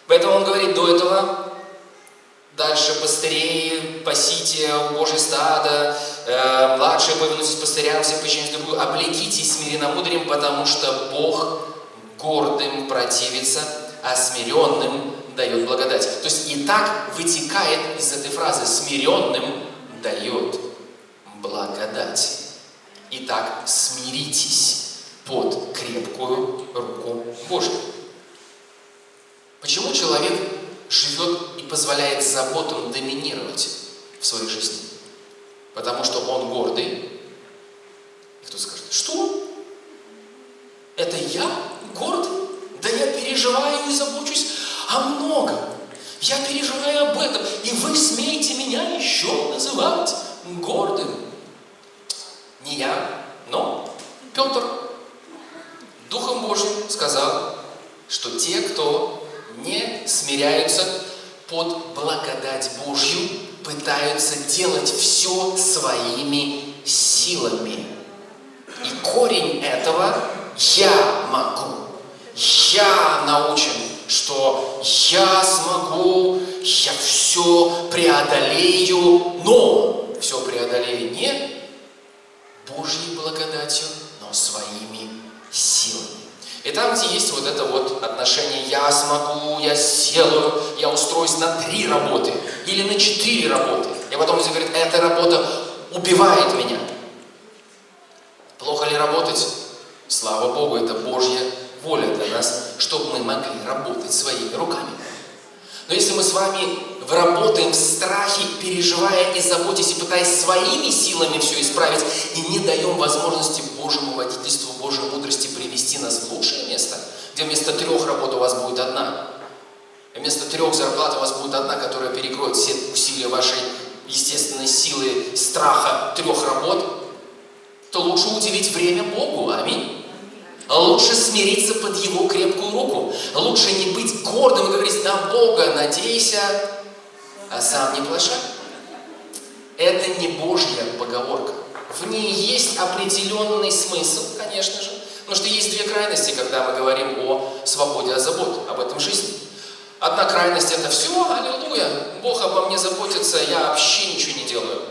Поэтому он говорит до этого, дальше пастырей, пасите Божье стадо, э, младшие повинуйтесь пастырям, все подчиняйтесь другую, облекитесь смиренномудрием, потому что Бог гордым противится, а смиренным дает благодать. То есть и так вытекает из этой фразы «смиренным дает благодать». Итак, смиритесь под крепкую руку Божью. Почему человек живет позволяет заботам доминировать в своей жизни? Потому что он гордый. И кто скажет, что? Это я гордый? Да я переживаю и забочусь о многом. Я переживаю об этом, и вы смеете меня еще называть гордым. Не я, но Петр Духом Божьим сказал, что те, кто не смиряются под благодать Божью, пытаются делать все своими силами. И корень этого «я могу», «я научен», что «я смогу», «я все преодолею», но все преодолею не Божьей благодатью, но своими силами. И там, где есть вот это вот отношение «я смогу», «я сделаю», «я устроюсь на три работы» или на четыре работы, и потом люди говорят «эта работа убивает меня». Плохо ли работать? Слава Богу, это Божья воля для нас, чтобы мы могли работать своими руками. Но если мы с вами работаем в страхе, переживая и заботясь, и пытаясь своими силами все исправить, и не даем возможности Божьему водительству, Божьей мудрости привести нас в лучшее место, где вместо трех работ у вас будет одна, вместо трех зарплат у вас будет одна, которая перекроет все усилия вашей естественной силы страха трех работ, то лучше уделить время Богу. Аминь. Лучше смириться под Его крепкую руку. Лучше не быть гордым и говорить, на Бога надейся, а сам не плашай. Это не Божья поговорка. В ней есть определенный смысл, конечно же. Потому что есть две крайности, когда мы говорим о свободе от забот, об этом жизни. Одна крайность это все, аллилуйя, Бог обо мне заботится, я вообще ничего не делаю.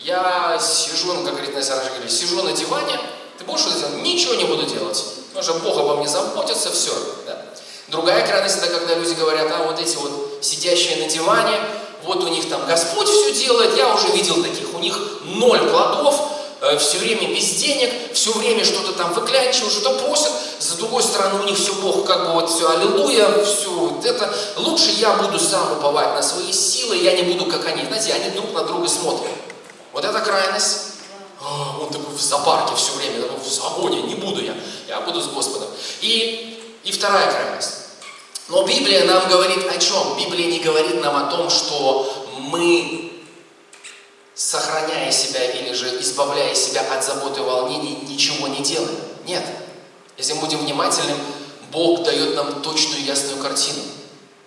Я сижу, ну, как говорит Настя говорит, сижу на диване, ты будешь что-то делать? Ничего не буду делать. Потому что Бог обо мне заботится, все. Да? Другая крайность, это когда люди говорят, а вот эти вот сидящие на диване, вот у них там Господь все делает, я уже видел таких, у них ноль плодов, э, все время без денег, все время что-то там выклянчивают, что-то просят, с другой стороны у них все Бог как бы вот все аллилуйя, все вот это. Лучше я буду сам уповать на свои силы, я не буду как они. Знаете, они друг на друга смотрят. Вот это крайность. А, он такой в зоопарке все время, такой в загоне, не буду я, я буду с Господом. И, и вторая крайность. Но Библия нам говорит о чем? Библия не говорит нам о том, что мы, сохраняя себя или же избавляя себя от заботы и волнений, ничего не делаем. Нет. Если мы будем внимательным, Бог дает нам точную ясную картину.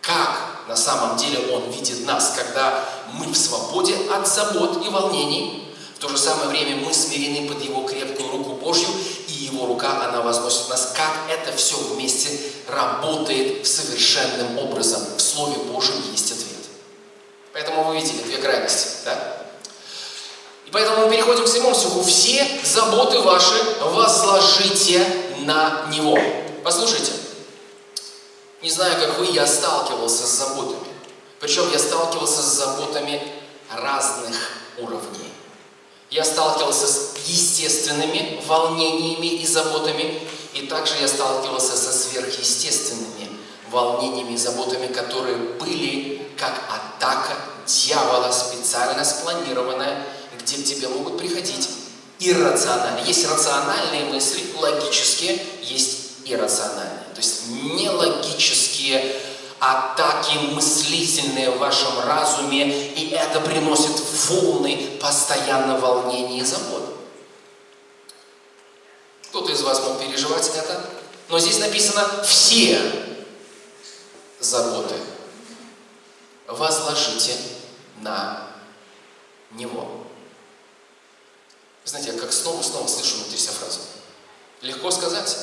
Как на самом деле Он видит нас, когда мы в свободе от забот и волнений, в то же самое время мы смирены под Его крепкую руку Божью, Его рука, она возносит нас. Как это все вместе работает совершенным образом. В Слове Божьем есть ответ. Поэтому вы видели две крайности, да? И поэтому мы переходим к седьмому стиху. «Все заботы ваши возложите на Него». Послушайте, не знаю, как вы, я сталкивался с заботами. Причем я сталкивался с заботами разных уровней. Я сталкивался с естественными волнениями и заботами, и также я сталкивался со сверхъестественными волнениями и заботами, которые были как атака дьявола, специально спланированная, где к тебе могут приходить иррационально. Есть рациональные мысли, логические, есть иррациональные. То есть нелогические атаки мыслительные в вашем разуме, и это приносит волны постоянно волнения и забот. Кто-то из вас мог переживать это, но здесь написано «все заботы возложите на Него». Знаете, я как снова-снова слышу внутри себя фразу. Легко сказать,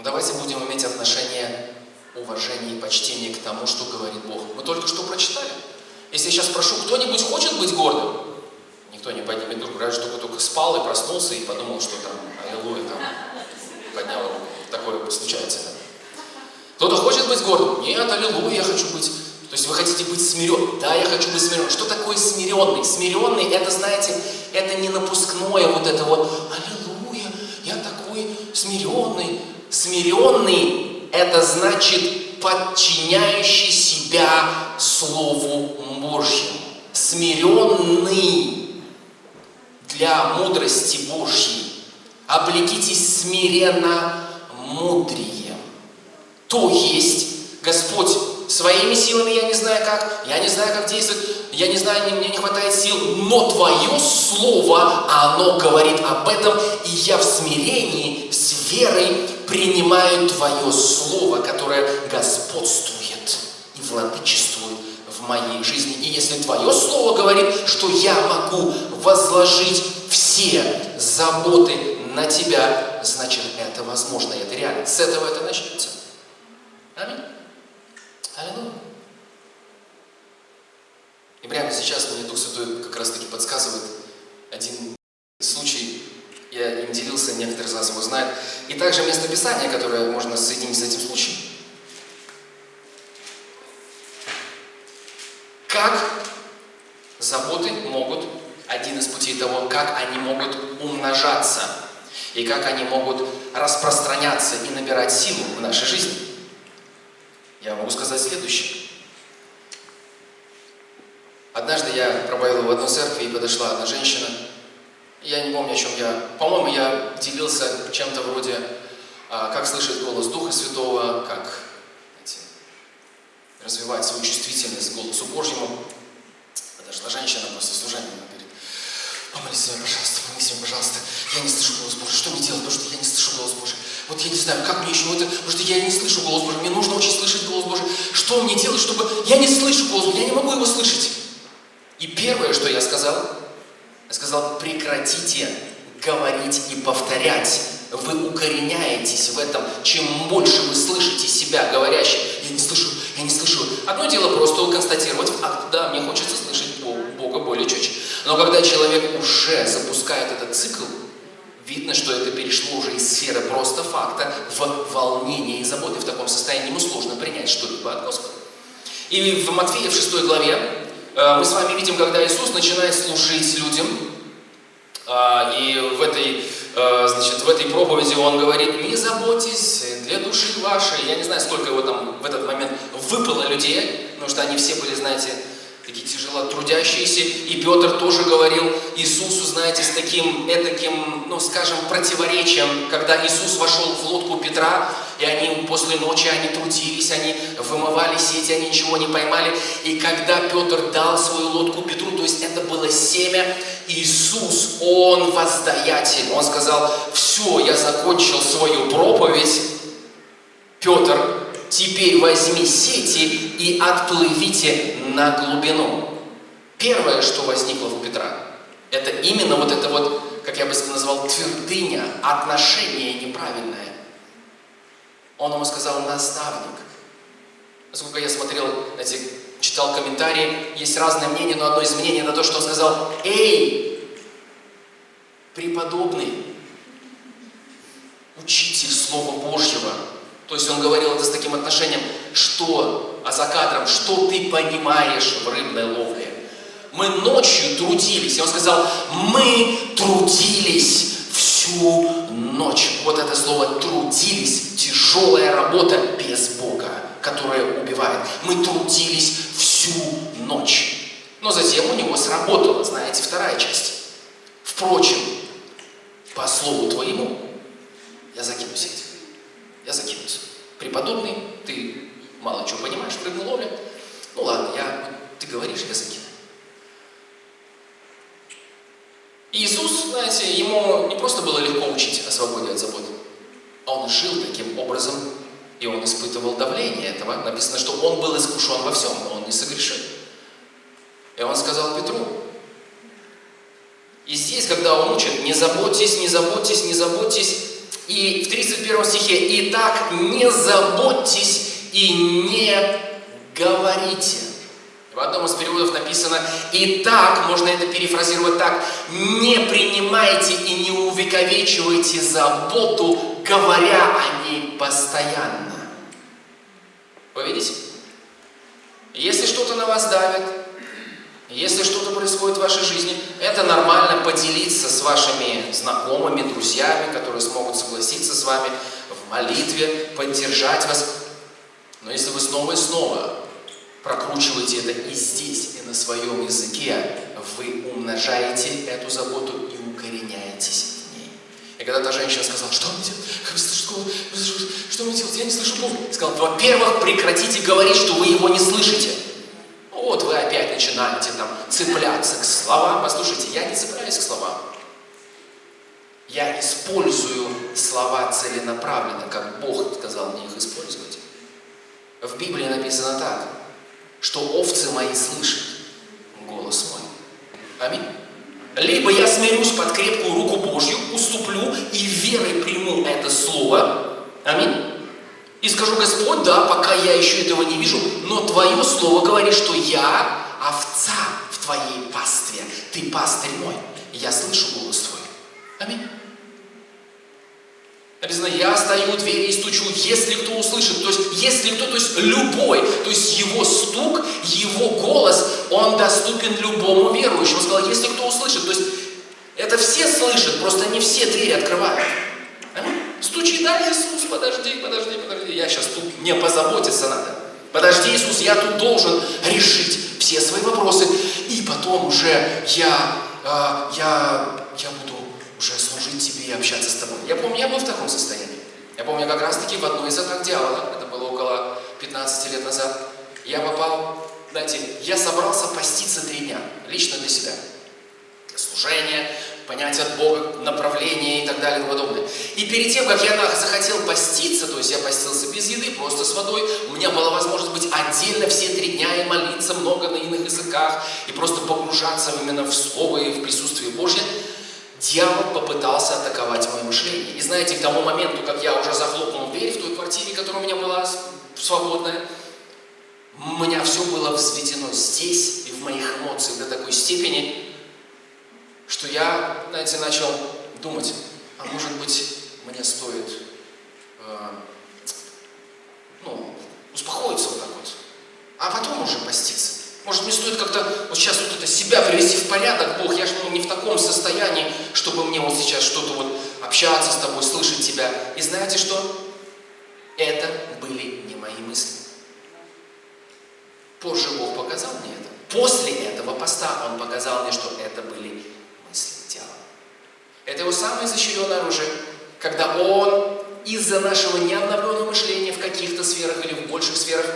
но давайте будем иметь отношение уважения и почтения к тому, что говорит Бог. Мы только что прочитали. Если я сейчас спрошу, кто-нибудь хочет быть гордым? Никто не поднимет руку, разве что только спал и проснулся и подумал, что там, аллилуйя, там, поднял руку. Такое случается. Да? Кто-то хочет быть гордым? Нет, аллилуйя, я хочу быть. То есть вы хотите быть смиренным? Да, я хочу быть смиренным. Что такое смиренный? Смиренный, это, знаете, это не напускное вот это вот, аллилуйя, я такой смиренный, Смиренный – это значит подчиняющий себя Слову Божьему. Смиренный для мудрости Божьей. Облекитесь смиренно мудрием. То есть Господь своими силами я не знаю как, я не знаю, как действовать, я не знаю, мне не хватает сил, но Твое Слово, оно говорит об этом, и я в смирении, с верой принимаю Твое Слово, которое господствует и владычествует в моей жизни. И если Твое Слово говорит, что я могу возложить все заботы на Тебя, значит, это возможно, это реально. С этого это начнется. Аминь. Аллилуйя. И прямо сейчас мне Дух Святой как раз таки подсказывает один случай, я им делился, некоторые из вас его знают, и также место Писания, которое можно соединить с этим случаем. Как заботы могут, один из путей того, как они могут умножаться, и как они могут распространяться и набирать силу в нашей жизни. Я могу сказать следующее. Однажды я проповедовал в одной церкви, и подошла одна женщина. Я не помню, о чем я... По-моему, я делился чем-то вроде, а, как слышать голос Духа Святого, как знаете, развивать свою чувствительность к голосу Божьему. Подошла женщина после служения, говорит, помолись меня, пожалуйста, помолись меня, пожалуйста. Я не слышу голос Божий. Что мне делать? Потому что я не слышу голос Божий. Вот я не знаю, как мне еще это, потому что я не слышу голос Божий. Мне нужно очень слышать голос Божий. Что мне делать, чтобы... Я не слышу голос Божий, я не могу его слышать. И первое, что я сказал, сказал, прекратите говорить и повторять. Вы укореняетесь в этом. Чем больше вы слышите себя говорящим, я не слышу, я не слышу. Одно дело просто констатировать факт, да, мне хочется слышать Бога более чуть. Но когда человек уже запускает этот цикл, видно, что это перешло уже из сферы просто факта в волнение и заботы. В таком состоянии ему сложно принять что-либо от Господа. И в Матфея в 6 главе мы с вами видим, когда Иисус начинает служить людям, э, и в этой, э, значит, в этой проповеди Он говорит, не заботьтесь для души вашей. Я не знаю, сколько его там в этот момент выпало людей, потому что они все были, знаете, такие тяжело трудящиеся. И Петр тоже говорил Иисусу, знаете, с таким, этаким, ну, скажем, противоречием, когда Иисус вошел в лодку Петра, и они после ночи, они трудились, они вымывали сети, они ничего не поймали. И когда Петр дал свою лодку Петру, то есть это было семя, Иисус, Он воздаятель. Он сказал, все, я закончил свою проповедь. Петр, теперь возьми сети и отплывите на глубину. Первое, что возникло у Петра, это именно вот это вот, как я бы назвал, твердыня, отношение неправильное. Он ему сказал, наставник. Насколько я смотрел, знаете, читал комментарии, есть разные мнения, но одно из мнений на то, что он сказал, «Эй, преподобный, учитель Слова Божьего». То есть он говорил это с таким отношением, что, а за кадром, что ты понимаешь в рыбной ловле. Мы ночью трудились, и он сказал, мы трудились всю ночь. Вот это слово «трудились» – тяжелая работа без Бога, которая убивает. Мы трудились всю ночь. Но затем у него сработала, знаете, вторая часть. Впрочем, по слову твоему я закину сеть. Я закинусь. Преподобный, ты мало чего понимаешь в рыбной ловле. Ну ладно, я, ты говоришь, я закину. Иисус, знаете, ему не просто было легко учить о свободе от забот, а он жил таким образом, и он испытывал давление этого. Написано, что он был искушен во всем, но он не согрешил. И он сказал Петру, и здесь, когда он учит, не заботьтесь, не заботьтесь, не заботьтесь, и в 31 стихе, «И так не заботьтесь и не говорите». В одном из переводов написано «И так», можно это перефразировать так, «Не принимайте и не увековечивайте заботу, говоря о ней постоянно». Вы видите? Если что-то на вас давит, если что-то происходит в вашей жизни, это нормально поделиться с вашими знакомыми, друзьями, которые смогут согласиться с вами в молитве, поддержать вас. Но если вы снова и снова прокручиваете это и здесь, и на своем языке, вы умножаете эту заботу и укореняетесь в ней. И когда та женщина сказала, что мне делать? Что мне делать? Я не слышу Бога. Сказал, во-первых, прекратите говорить, что вы его не слышите. Вот вы опять начинаете там цепляться к словам. Послушайте, я не цепляюсь к словам. Я использую слова целенаправленно, как Бог сказал мне их использовать. В Библии написано так, что овцы мои слышат голос мой. Аминь. Либо я смирюсь под крепкую руку Божью, уступлю и верой приму это слово. Аминь. И скажу, Господь, да, пока я еще этого не вижу, но Твое Слово говорит, что я овца в Твоей пастве. Ты пастырь мой. Я слышу голос Твой. Аминь. Написано, я стою у двери и стучу, если кто услышит, то есть если кто, то есть любой, то есть его стук, его голос, он доступен любому верующему. Он сказал, если кто услышит, то есть это все слышат, просто не все двери открывают. Аминь. Стучи, да, Иисус, подожди, подожди, подожди. Я сейчас тут, мне позаботиться надо. Подожди, Иисус, я тут должен решить все свои вопросы. И потом уже я, э, я, я буду уже служить тебе и общаться с тобой. Я помню, я был в таком состоянии. Я помню, как раз-таки в одной из атак дьявола, это было около 15 лет назад, я попал, знаете, я собрался поститься три дня, лично для себя. Служение, понятие от Бога, направление и так далее и подобное. И перед тем, как я захотел поститься, то есть я постился без еды, просто с водой, у меня была возможность быть отдельно все три дня и молиться много на иных языках, и просто погружаться именно в Слово и в присутствие дьявол попытался атаковать мое мышление. И знаете, к тому моменту, как я уже захлопнул дверь в той квартире, которая у меня была свободная, у меня все было взведено здесь и в моих эмоциях до такой степени, что я, знаете, начал думать, а может быть, мне стоит э, ну, успокоиться вот так вот, а потом уже поститься. Может, мне стоит как-то вот сейчас вот это себя привести в порядок, Бог, я же ну, не в таком состоянии, чтобы мне вот сейчас что-то вот общаться с тобой, слышать тебя. И знаете что? Это были не мои мысли. Позже Бог показал мне это. После этого поста он показал мне, что это были мысли тела. Это его самое изощренное оружие, когда он из-за нашего необновленного мышления в каких-то сферах или в больших сферах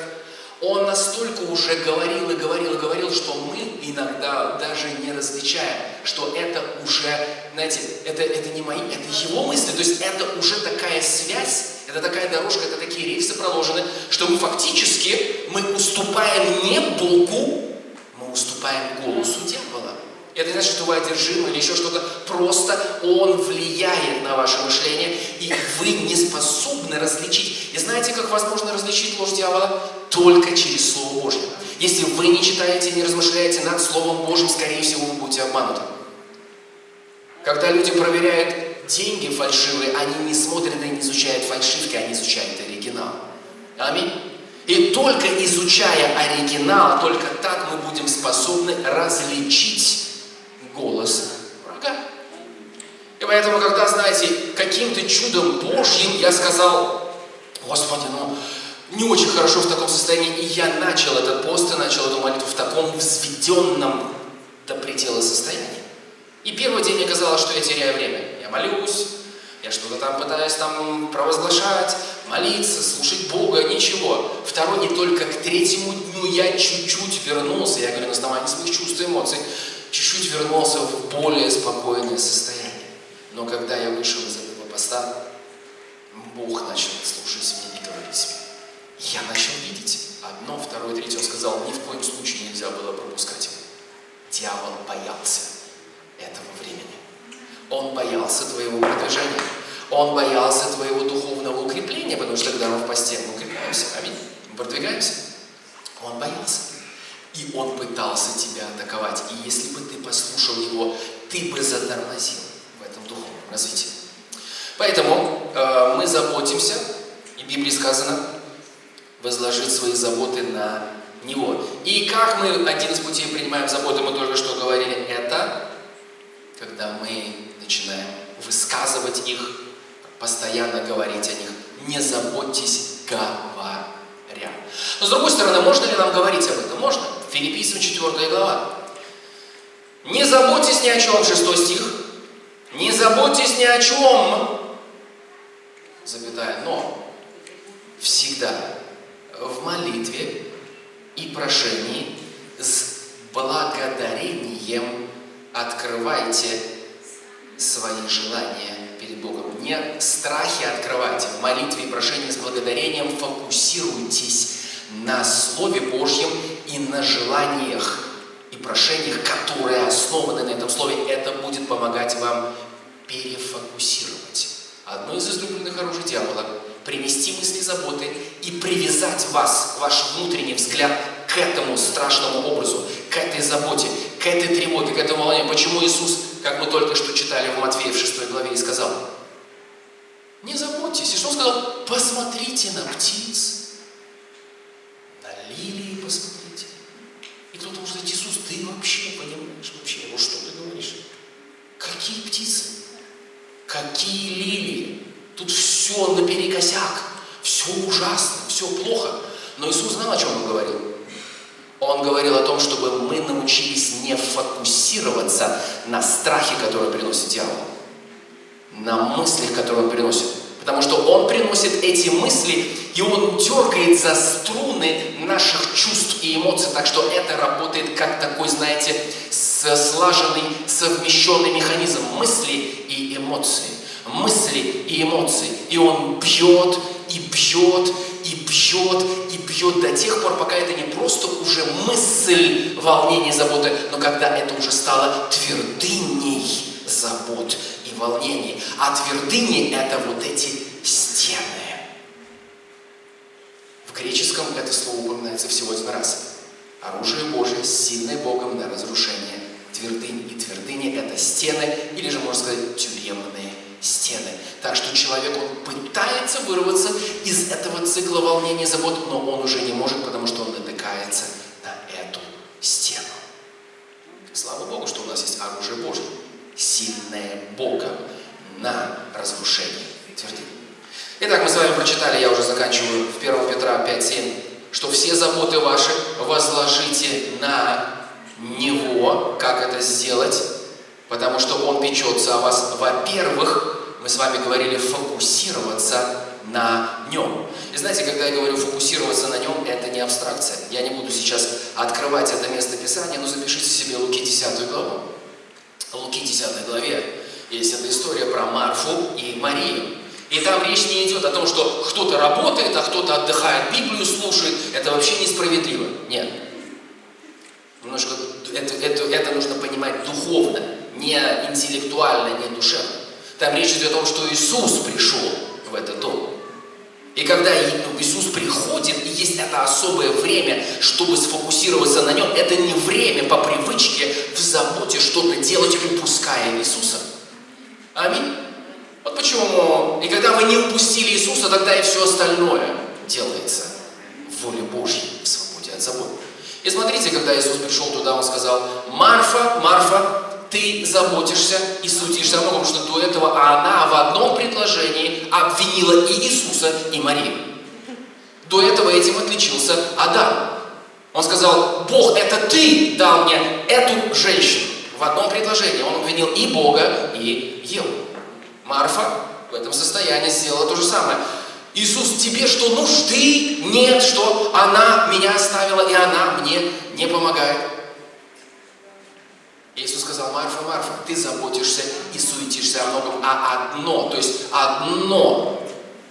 он настолько уже говорил и говорил и говорил, что мы иногда даже не различаем, что это уже, знаете, это, это не мои, это его мысли, то есть это уже такая связь, это такая дорожка, это такие рельсы проложены, что мы фактически, мы уступаем не Богу, мы уступаем голосу дьявола. Это не значит, что вы одержимы или еще что-то. Просто он влияет на ваше мышление, и вы не способны различить. И знаете, как возможно различить ложь дьявола? Только через Слово Божье. Если вы не читаете, не размышляете над Словом Божьим, скорее всего, вы будете обмануты. Когда люди проверяют деньги фальшивые, они не смотрят и не изучают фальшивки, они изучают оригинал. Аминь. И только изучая оригинал, только так мы будем способны различить голос врага. И поэтому, когда, знаете, каким-то чудом Божьим я сказал, Господи, ну, не очень хорошо в таком состоянии, и я начал этот пост и начал эту молитву в таком взведенном до предела состоянии. И первый день мне казалось, что я теряю время. Я молюсь, я что-то там пытаюсь там провозглашать, молиться, слушать Бога, ничего. Второй не только к третьему дню я чуть-чуть вернулся, я говорю на основании своих чувств и эмоций, чуть-чуть вернулся в более спокойное состояние. Но когда я вышел из этого поста, Бог начал слушать меня и говорить мне. Я начал видеть одно, второе, третье. Он сказал, ни в коем случае нельзя было пропускать его. Дьявол боялся этого времени. Он боялся твоего продвижения. Он боялся твоего духовного укрепления, потому что когда мы в посте, мы укрепляемся, аминь, мы продвигаемся. Он боялся. И он пытался тебя атаковать. И если бы ты послушал его, ты бы затормозил в этом духовном развитии. Поэтому э, мы заботимся, и в Библии сказано, возложить свои заботы на него. И как мы один из путей принимаем заботы, мы только что говорили, это когда мы начинаем высказывать их, постоянно говорить о них. Не заботьтесь, говоря. Но с другой стороны, можно ли нам говорить об этом? Можно. Филиппийцам 4 глава. Не заботьтесь ни о чем, 6 стих. Не заботьтесь ни о чем, запятая, но всегда в молитве и прошении с благодарением открывайте свои желания перед Богом. Не в страхе открывайте, в молитве и прошении с благодарением фокусируйтесь на Слове Божьем и на желаниях и прошениях, которые основаны на этом Слове. Это будет помогать вам перефокусировать. Одно из излюбленных оружий дьявола – принести мысли заботы и привязать вас, ваш внутренний взгляд к этому страшному образу, к этой заботе, к этой тревоге, к этому волнению. Почему Иисус, как мы только что читали в Матфея в 6 главе, и сказал, не заботьтесь. И что он сказал? Посмотрите на птиц, лилии посмотрите. И кто-то может сказать, Иисус, ты вообще понимаешь, вообще, ну что ты говоришь? Какие птицы? Какие лилии? Тут все наперекосяк, все ужасно, все плохо. Но Иисус знал, о чем Он говорил. Он говорил о том, чтобы мы научились не фокусироваться на страхе, который приносит дьявол, на мыслях, которые он приносит. Потому что он приносит эти мысли, и он дергает за струны наших чувств и эмоций, так что это работает как такой, знаете, слаженный, совмещенный механизм мысли и эмоции. Мысли и эмоции. И он бьет, и бьет, и бьет, и бьет до тех пор, пока это не просто уже мысль волнения, заботы, но когда это уже стало твердыней забот и волнений. А твердыни – это вот эти стены. В греческом это слово упоминается всего один раз. Оружие Божие, сильное Богом на разрушение твердынь. И твердыни – это стены, или же, можно сказать, тюремные стены. Так что человек, он пытается вырваться из этого цикла волнений и забот, но он уже не может, потому что он натыкается на эту стену. Слава Богу, что у нас есть оружие Божье сильное Бога на разрушение твердынь. Итак, мы с вами прочитали, я уже заканчиваю, в 1 Петра 5.7, что все заботы ваши возложите на Него, как это сделать, потому что Он печется о вас. Во-первых, мы с вами говорили фокусироваться на Нем. И знаете, когда я говорю фокусироваться на Нем, это не абстракция. Я не буду сейчас открывать это место Писания, но запишите себе Луки 10 главу. Луки 10 главе есть эта история про Марфу и Марию. И там речь не идет о том, что кто-то работает, а кто-то отдыхает, Библию слушает. Это вообще несправедливо. Нет. Немножко это, это, это нужно понимать духовно, не интеллектуально, не душевно. Там речь идет о том, что Иисус пришел в этот дом. И когда Иисус приходит, и есть это особое время, чтобы сфокусироваться на нем, это не время по привычке в заботе что-то делать, упуская Иисуса. Аминь. Вот почему. И когда мы не упустили Иисуса, тогда и все остальное делается в воле Божьей, в свободе от забот. И смотрите, когда Иисус пришел туда, Он сказал, Марфа, Марфа, ты заботишься и суетишься о многом, что до этого она в одном предложении обвинила и Иисуса, и Марию. До этого этим отличился Адам. Он сказал, Бог, это ты дал мне эту женщину. В одном предложении он обвинил и Бога, и Еву. Марфа в этом состоянии сделала то же самое. Иисус, тебе что, нужды нет, что она меня оставила, и она мне не помогает? Иисус сказал, Марфа, Марфа, ты заботишься и суетишься о многом, а одно, то есть одно.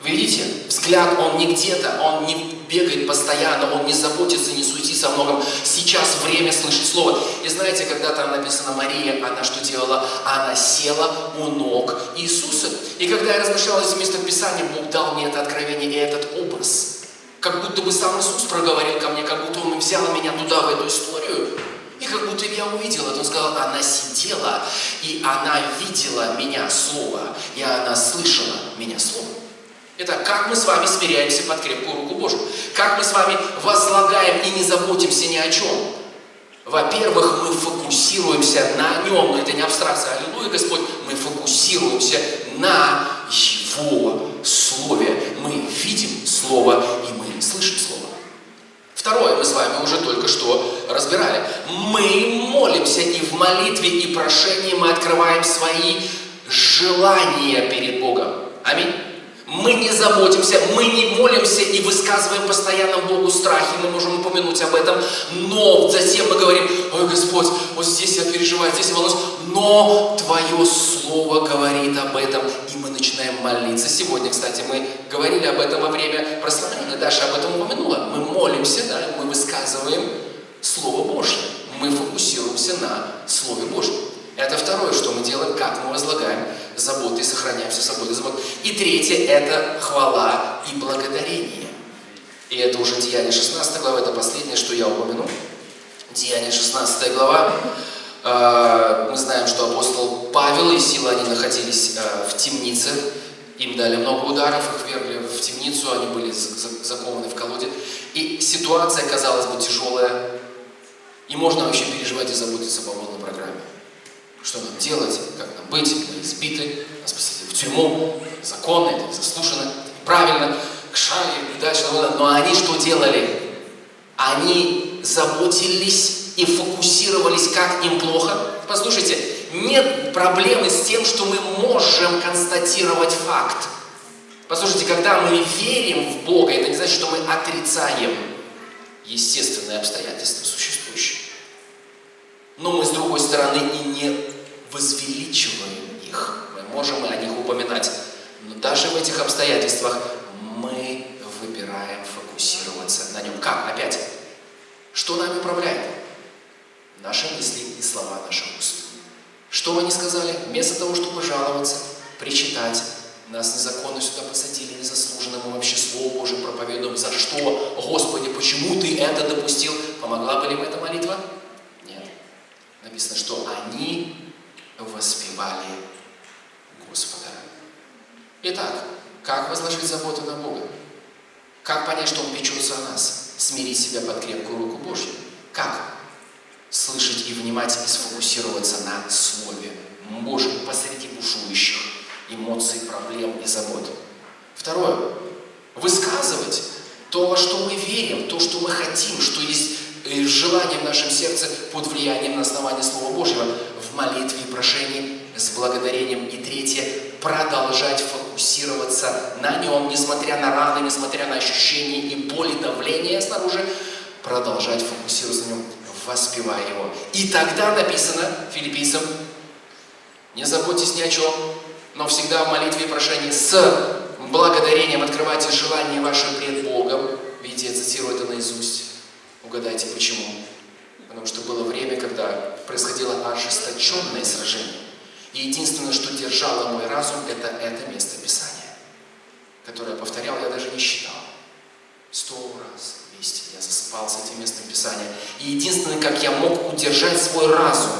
Видите, взгляд, он не где-то, он не бегает постоянно, он не заботится, не суетится о многом. Сейчас время слышать Слово. И знаете, когда там написано Мария, она что делала? Она села у ног Иисуса. И когда я размышлял из места Писания, Бог дал мне это откровение и этот образ. Как будто бы сам Иисус проговорил ко мне, как будто Он взял меня туда, в эту историю. И как будто я увидел это, он сказал, она сидела, и она видела меня слово, и она слышала меня слово. Это как мы с вами смиряемся под крепкую руку Божию. Как мы с вами возлагаем и не заботимся ни о чем. Во-первых, мы фокусируемся на Нем, но это не абстракция. Аллилуйя, Господь. Мы фокусируемся на Его Слове. Мы видим Слово, и мы слышим Слово. Второе мы с вами уже только что разбирали. Мы молимся и в молитве, и прошении мы открываем свои желания перед Богом. Аминь. Мы не заботимся, мы не молимся и высказываем постоянно Богу страхи, мы можем упомянуть об этом, но затем мы говорим, ой, Господь, вот здесь я переживаю, здесь я волнуюсь, но Твое Слово говорит об этом, начинаем молиться. Сегодня, кстати, мы говорили об этом во время прославления, Даша об этом упомянула. Мы молимся, да, мы высказываем Слово Божье, мы фокусируемся на Слове Божьем. Это второе, что мы делаем, как мы возлагаем заботы и сохраняем все собой забот. И третье – это хвала и благодарение. И это уже Деяние 16 глава, это последнее, что я упомяну. Деяние 16 глава. А, мы знаем, что апостол Павел и Сила, они находились а, в темнице. Им дали много ударов, их вергли в темницу, они были закованы в колоде. И ситуация, казалось бы, тяжелая. И можно вообще переживать и заботиться по полной программе. Что нам делать, как нам быть, мы избиты, нас посадили в тюрьму, законно, это заслушано, правильно, к шаре дальше. Но они что делали? Они заботились и фокусировались, как им плохо. Послушайте, нет проблемы с тем, что мы можем констатировать факт. Послушайте, когда мы верим в Бога, это не значит, что мы отрицаем естественные обстоятельства существующие. Но мы, с другой стороны, и не возвеличиваем их. Мы можем о них упоминать. Но даже в этих обстоятельствах мы выбираем фокусироваться на нем. Как? Опять. Что нами управляет? Наши мысли и слова наших уст. Что они сказали? Вместо того, чтобы жаловаться, причитать, нас незаконно сюда посадили, незаслуженно, мы вообще Слово Божие проповедуем. За что? Господи, почему Ты это допустил? Помогла бы ли эта молитва? Нет. Написано, что они воспевали Господа. Итак, как возложить заботу на Бога? Как понять, что Он печется о нас? Смирить себя под крепкую руку Божью. Как? Слышать и внимать и сфокусироваться на Слове Божьем посреди бушующих эмоций, проблем и забот. Второе. Высказывать то, во что мы верим, то, что мы хотим, что есть э, желание в нашем сердце под влиянием на основании Слова Божьего в молитве и прошении с благодарением. И третье, продолжать фокусироваться на нем, несмотря на раны, несмотря на ощущения и боли, давления снаружи, продолжать фокусироваться на нем, воспевая его. И тогда написано филиппийцам, не заботьтесь ни о чем, но всегда в молитве и прошении с благодарением открывайте желания ваши пред Богом. Видите, я цитирую это наизусть. Угадайте почему. Потому что было время, когда происходило ожесточенное сражение. И единственное, что держало мой разум, это это место Писания, которое повторял, я даже не считал. Сто я засыпался этим местом Писания. И единственное, как я мог удержать свой разум,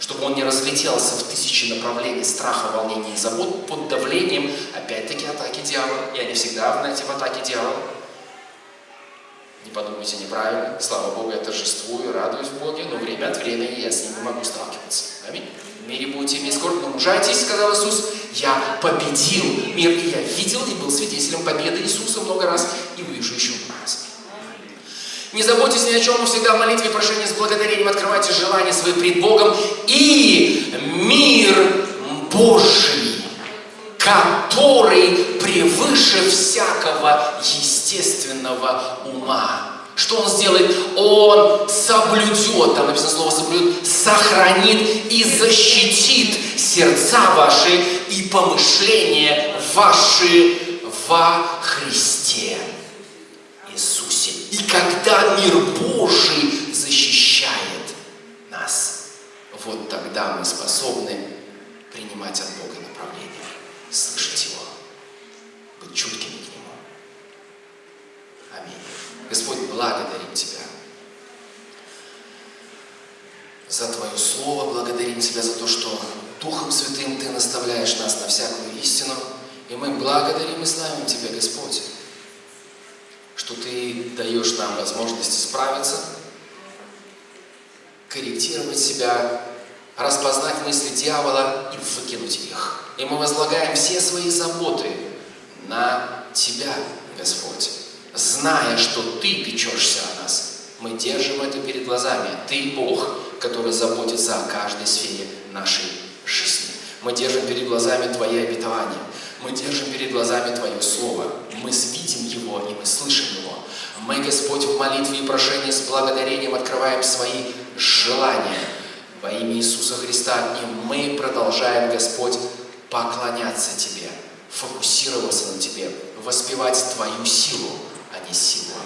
чтобы он не разлетелся в тысячи направлений страха, волнения и забот под давлением, опять-таки, атаки дьявола. Я не всегда, знаете, в атаке дьявола. Не подумайте неправильно. Слава Богу, я торжествую, радуюсь Боге, но время от времени я с ним не могу сталкиваться. Аминь. В мире будете иметь скорбь, но мужайтесь, сказал Иисус. Я победил мир, и я видел и был свидетелем победы Иисуса много раз, и увижу еще. Не заботьтесь ни о чем, но всегда в молитве, прошении с благодарением открывайте желания свои пред Богом, и мир Божий, который превыше всякого естественного ума. Что он сделает? Он соблюдет, там написано слово соблюдет, сохранит и защитит сердца ваши и помышления ваши во Христе. И когда мир Божий защищает нас, вот тогда мы способны принимать от Бога направление, слышать Его, быть чуткими к Нему. Аминь. Господь, благодарим Тебя за Твое Слово, благодарим Тебя за то, что Духом Святым Ты наставляешь нас на всякую истину. И мы благодарим и славим Тебя, Господь, что Ты даешь нам возможность справиться, корректировать себя, распознать мысли дьявола и выкинуть их. И мы возлагаем все свои заботы на Тебя, Господь, зная, что Ты печешься о нас. Мы держим это перед глазами. Ты Бог, который заботится о каждой сфере нашей жизни. Мы держим перед глазами Твои обетования. Мы держим перед глазами Твое Слово. Мы видим Его и мы слышим Его. Мы, Господь, в молитве и прошении с благодарением открываем свои желания во имя Иисуса Христа. И мы продолжаем, Господь, поклоняться Тебе, фокусироваться на Тебе, воспевать Твою силу, а не силу.